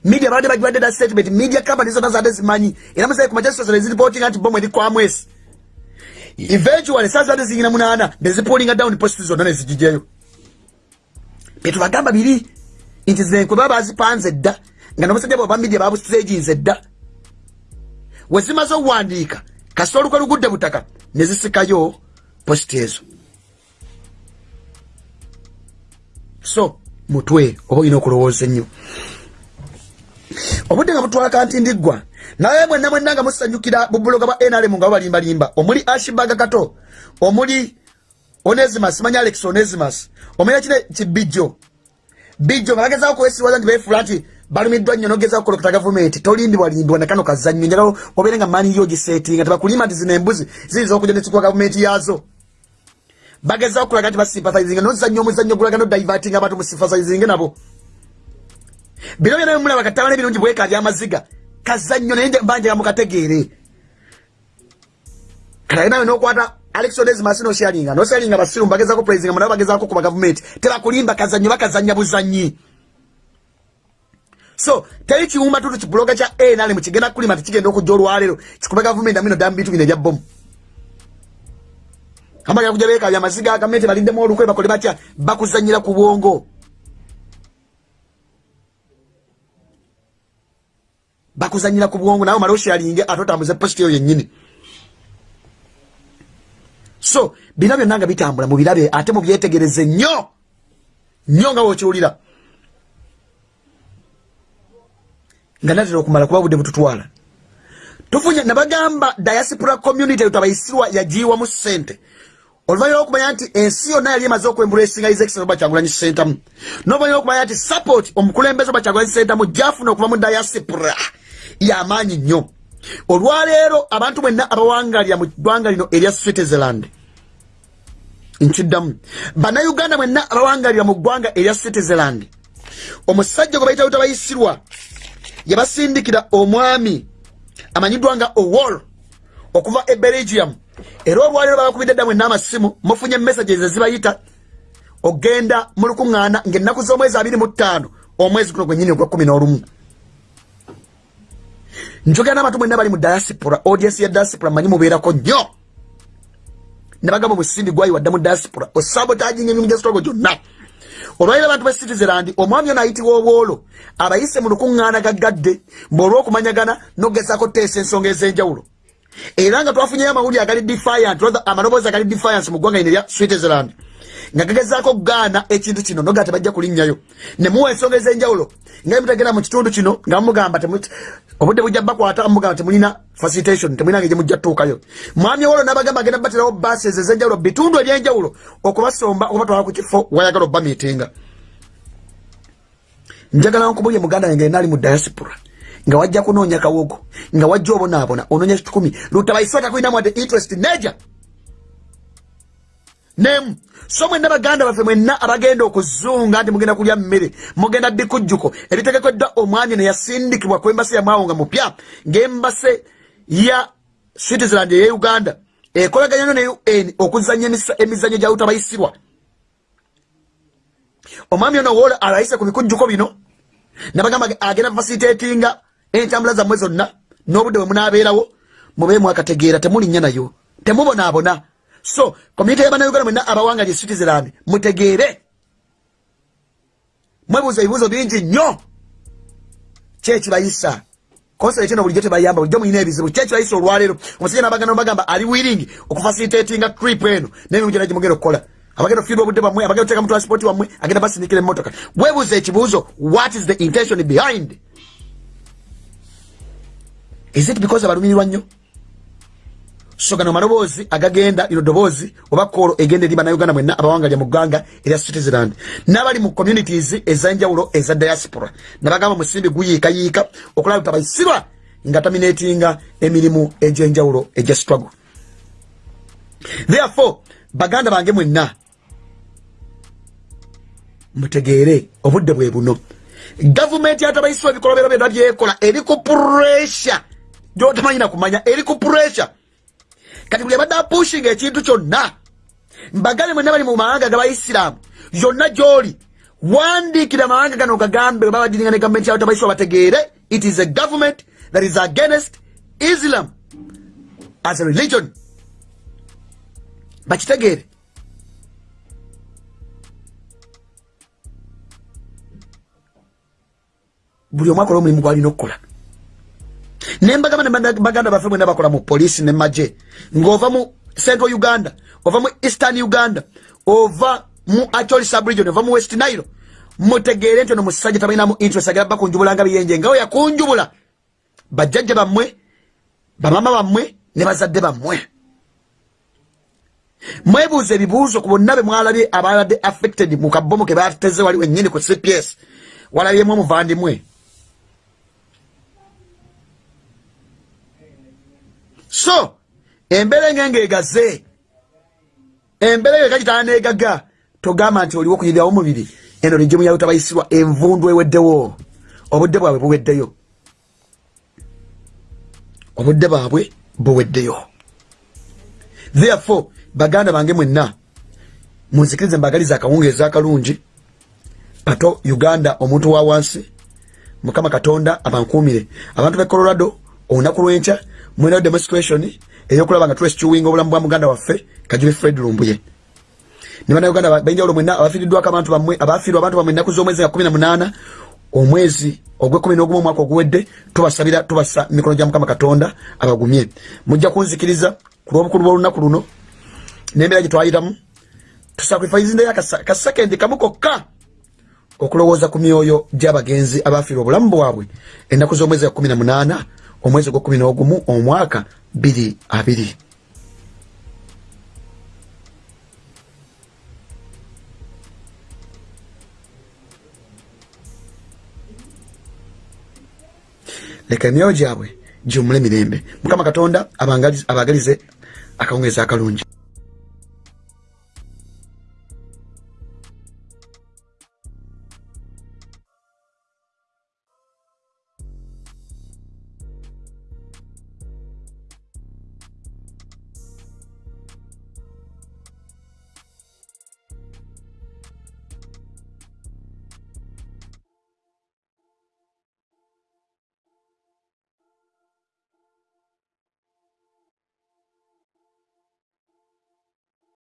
Media babadde bagibadde da statement media company zonna zadde zimanyi. Era musae ku majasosole ziripotinga nti bomu eri kwamwesi eventually saa zadde ziyina munaana nezipolinga down post zonna nezigijjayo byetubagamba biri nti zenkwe baba bazipanze dda nga nomusajja bwe bamidia babustaginze dda. Wezimaze okuwandiika kasita olukwe lugudde butaka nezisikayo positi ezo so mutwe oba olina okulowooza ennyo. Obudde nga butwala kanti ndiggwa naye mwenna mwenna nga musanyukira bubuloga bwa nrm nga babalimbalimba. Omuli ashibaga kato omuli onesimas manya alex onesimas omanya kine kibijjo. Bijjo nga bagezako kwesirwaza nti befuula nti balumiddwa nnyo nogezako kolokota gavumenti. Tolimbibwalimbibwa nakano kazannyo njala obeere nga maani yo gisetinga tebakulimba nti zino embuzi ziyinza okuja nezikuwa gavumenti yazo bagezako kulaga nti basimpathizinga nozannya omuzannyo gulaga nodivatinga abantu musimpathizinge nabo. Bino byona bimulaba katabana ebirungi bweka byamaziga kazannyo naye mbanja mukategeere kalaye nawe nokwata alex onesmas noshalinga noshalinga basiru bagezako praisinga munabo bagezako kuba gavumenti tebakulimba kazannyo bakazanya buzanyi so teri kiwumba tutu kibuloga kya nrm kigenda kulima tikigenda okujja olwaleero. Kikuba gavumenti amino ddamu bintu bino ebya bomu amaga kuja beka bya maziga gavumenti baliddemu olukwe bakole batya bakuzanyira ku bwongo. Bakuzanyira ku bwongo nawe mala oshalinge ate otambuze posti eyo yennyini so bino byonna nga bitambula mubirabe ate mubyetegereze nnyo nnyo nga wokiwulira nga natera okumala kuba budde bututwala. Tufunye nabagamba diaspora community tabayisirwa yagiwamu sente oluvanyuma lwokumanya nti ensi yonna yali emaze okwembula esinga izekiseno bakyagulanyi sentamu noluvanyuma lwokumanya nti support omukulembeze bakyagulanyi sentamu gyafuna okuva mu diaspora yamaanyi nnyo. Olwaleero abantu mwenna abawangalira mu ggwanga lino erya switzerland nkiddamu. Bannayuganda mwenna abawangalira mu ggwanga erya switzerland omusajja gwe bayita lutabayisirwa yabasindikira omwami amanyiddwa nga owol okuva e belgium. Era olwaleero babakubidde dda mwenna amasimu mufunye messages ezibayita ogenda mu lukuŋŋaana ng'ennaku z'omwezi abiri mu ttaano omwezi guno gwennyini ogwa kumi n'olumu. Njogera n'abantu mwenna bali mu diaspora audience ya diaspora manyi mubeerako nnyo. Ne bagamba omusindi gwayiwadde mu diaspora osabotaginga emirimu gyesitogo gyonna. Olwaliro abantu be citizeland omwami ono ayitibwa obwolo abayise mu lukuŋŋaana gaggadde mbeolwokumanyagana nogezaako teesa ensonga ez'enjawulo era nga twafunyeyo amawulire agali defiant amaloboozi agali defiance mu ggwanga lino erya switzerland. Nga gagezaako okugaana ekintu kino nogaa tebajja kulinnyayo ne muwa ensonga ez'enjawulo nga mutegera mu kitundu kino nga mumugamba obudde bujja bakwata mugamba temulina facilitation temulina ngeri mujja tuukayo mwami wolo nabagamba agenda baterawo bases ez'enjawulo bitundu ebyenjawulo okubasomba okubatwala ku kifo wayagala obba miitinga njagala nkubulye muganda yange enaali mu diaspora nga wajja kunoonya kawogo nga wajja obonaabona onoonya kitukumi lutabaisota kulinamu ate interest neja nemu so mwenna baganda baffe mwenna abagenda okuzunga nti mugenda kulya mmere mugenda bikujjuko ebitegekeddwa omwami neyasindikibwa ku embasi yamwawo nga mupya ngaembase ya citizenland eye uganda ekolaganya ne un okuzanya emizanyo gya utabayisibwa omwami ono wola alayise ku bikujjuko bino nabagamba agenda fasilitatinga entambula zammwe zonna n'obudde bwe munaabeerawo mube mwakategeera temulinnya nayo temubonaabona. So community y'abannayuganda mwenna abawanga lye citizenland mutegeere. Mwebuuza ebibuuzo bingi nnyo. Kyekibayisa konsere kino bulijjo tebayamba bulijjo mulina ebizibu. Kyekibayisa olwaleero? Omusajja nabaganda bagamba ali wiring okufasilitatinga crip eno? Nemimu gyona gimugenda okukola. Abagenda okufiirwa obudde bwammwe abagenda okuteeka mu transport wammwe agenda basindikira emmotoka. Webuuza ekibuuzo what is the intention behind is it because abalumirirwa nnyo? So gano maloboozi agagenda lino ddoboozi oba koolo egenda eri bannayuganda mwenna abawangalya mu ggwanga erya citizenland. N'abali mu communities ez'enjawulo eza diaspora. Nabagamba musimbi guyiikayiika okulaba tutabayisirwa nga taminatinga emirimu egy'enjawulo egya struggle. Therefore baganda bange mwenna mutegeere obudde bwe buno. Gavumenti yatabayisibwa ebikolobero byonna byekola eri ku puresure gyotamanyina kumanya eri ku puresure kati buli abadde apushinga ekintu kyonna mbagale mwena bali mu mawanga gabaisiraamu yonna gyoli wandiikira amawanga gano gagambe baba badiringa ne gavumenti yawe tabaisirwa bategeere it is a government that is against islam as a religion. Bakitegeere. Buli omu akola omulimu gwalina okukola nembagamba nebaganda baffe mwena bakola mu polisi ne maje ngaova mu central uganda ova mu eastern uganda ova mu acholi subregion ova mu west nile mutegeere nti ono musajja tabalinamu interest agera bakunjubulanga biyenje ngawe yakunjubula bajjajja bammwe bamama bammwe ne bazadde bammwe. Mwebuuza ebibuuzo ku bonna be mwalabye ababadde affected mu kabomu ke bateze wali wennyini ku cps walabyemu omuvandimwe so embeera engenga egaze embeera eyo ekakitala negaga togamba nti oliwo okuyirirawo omubiri eno ligimu yawe tabayisirwa envundu eweddewo. Obudde bwabwe buweddeyo. Obudde bwabwe buweddeyo. Therefore baganda bange mwenna munzikirize mbagaliza akawungeeza akalungi. Pato uganda omuntu wa wansi mukama katonda abankuumire. Abantu be colorado olunaku lwenkya mwina demonstration eyokulaba nga twesikiwinga obulamu bwa muganda waffe kajubi fred lumbuye. Nibanauganda benjawulo mwenna abafiiriddwako abantu bamwe abafiirwa abantu bamwe ennaku z'omwezi nga kumi na munaana omwezi ogwekumi n'ogumu omwaka oguwedde tubasabira tubasa mikono gya mukama katonda abagumye. Mujja kunzikiriza ku lwobukulu bw'olunaku luno n'embeera gye twayitamu tusakrifaizindeyo akasekendi kamu kokka okulowooza ku myoyo gy'abagenzi abafiirwa obulamu bwabwe ennaku z'omwezi ga kumi na munaana omwezi gwekumi n'ogumu omwaka biri abiri. Leka emyoyo gyabwe giwumule mirembe. Mukama katonda abagalize akawungeezi akalungi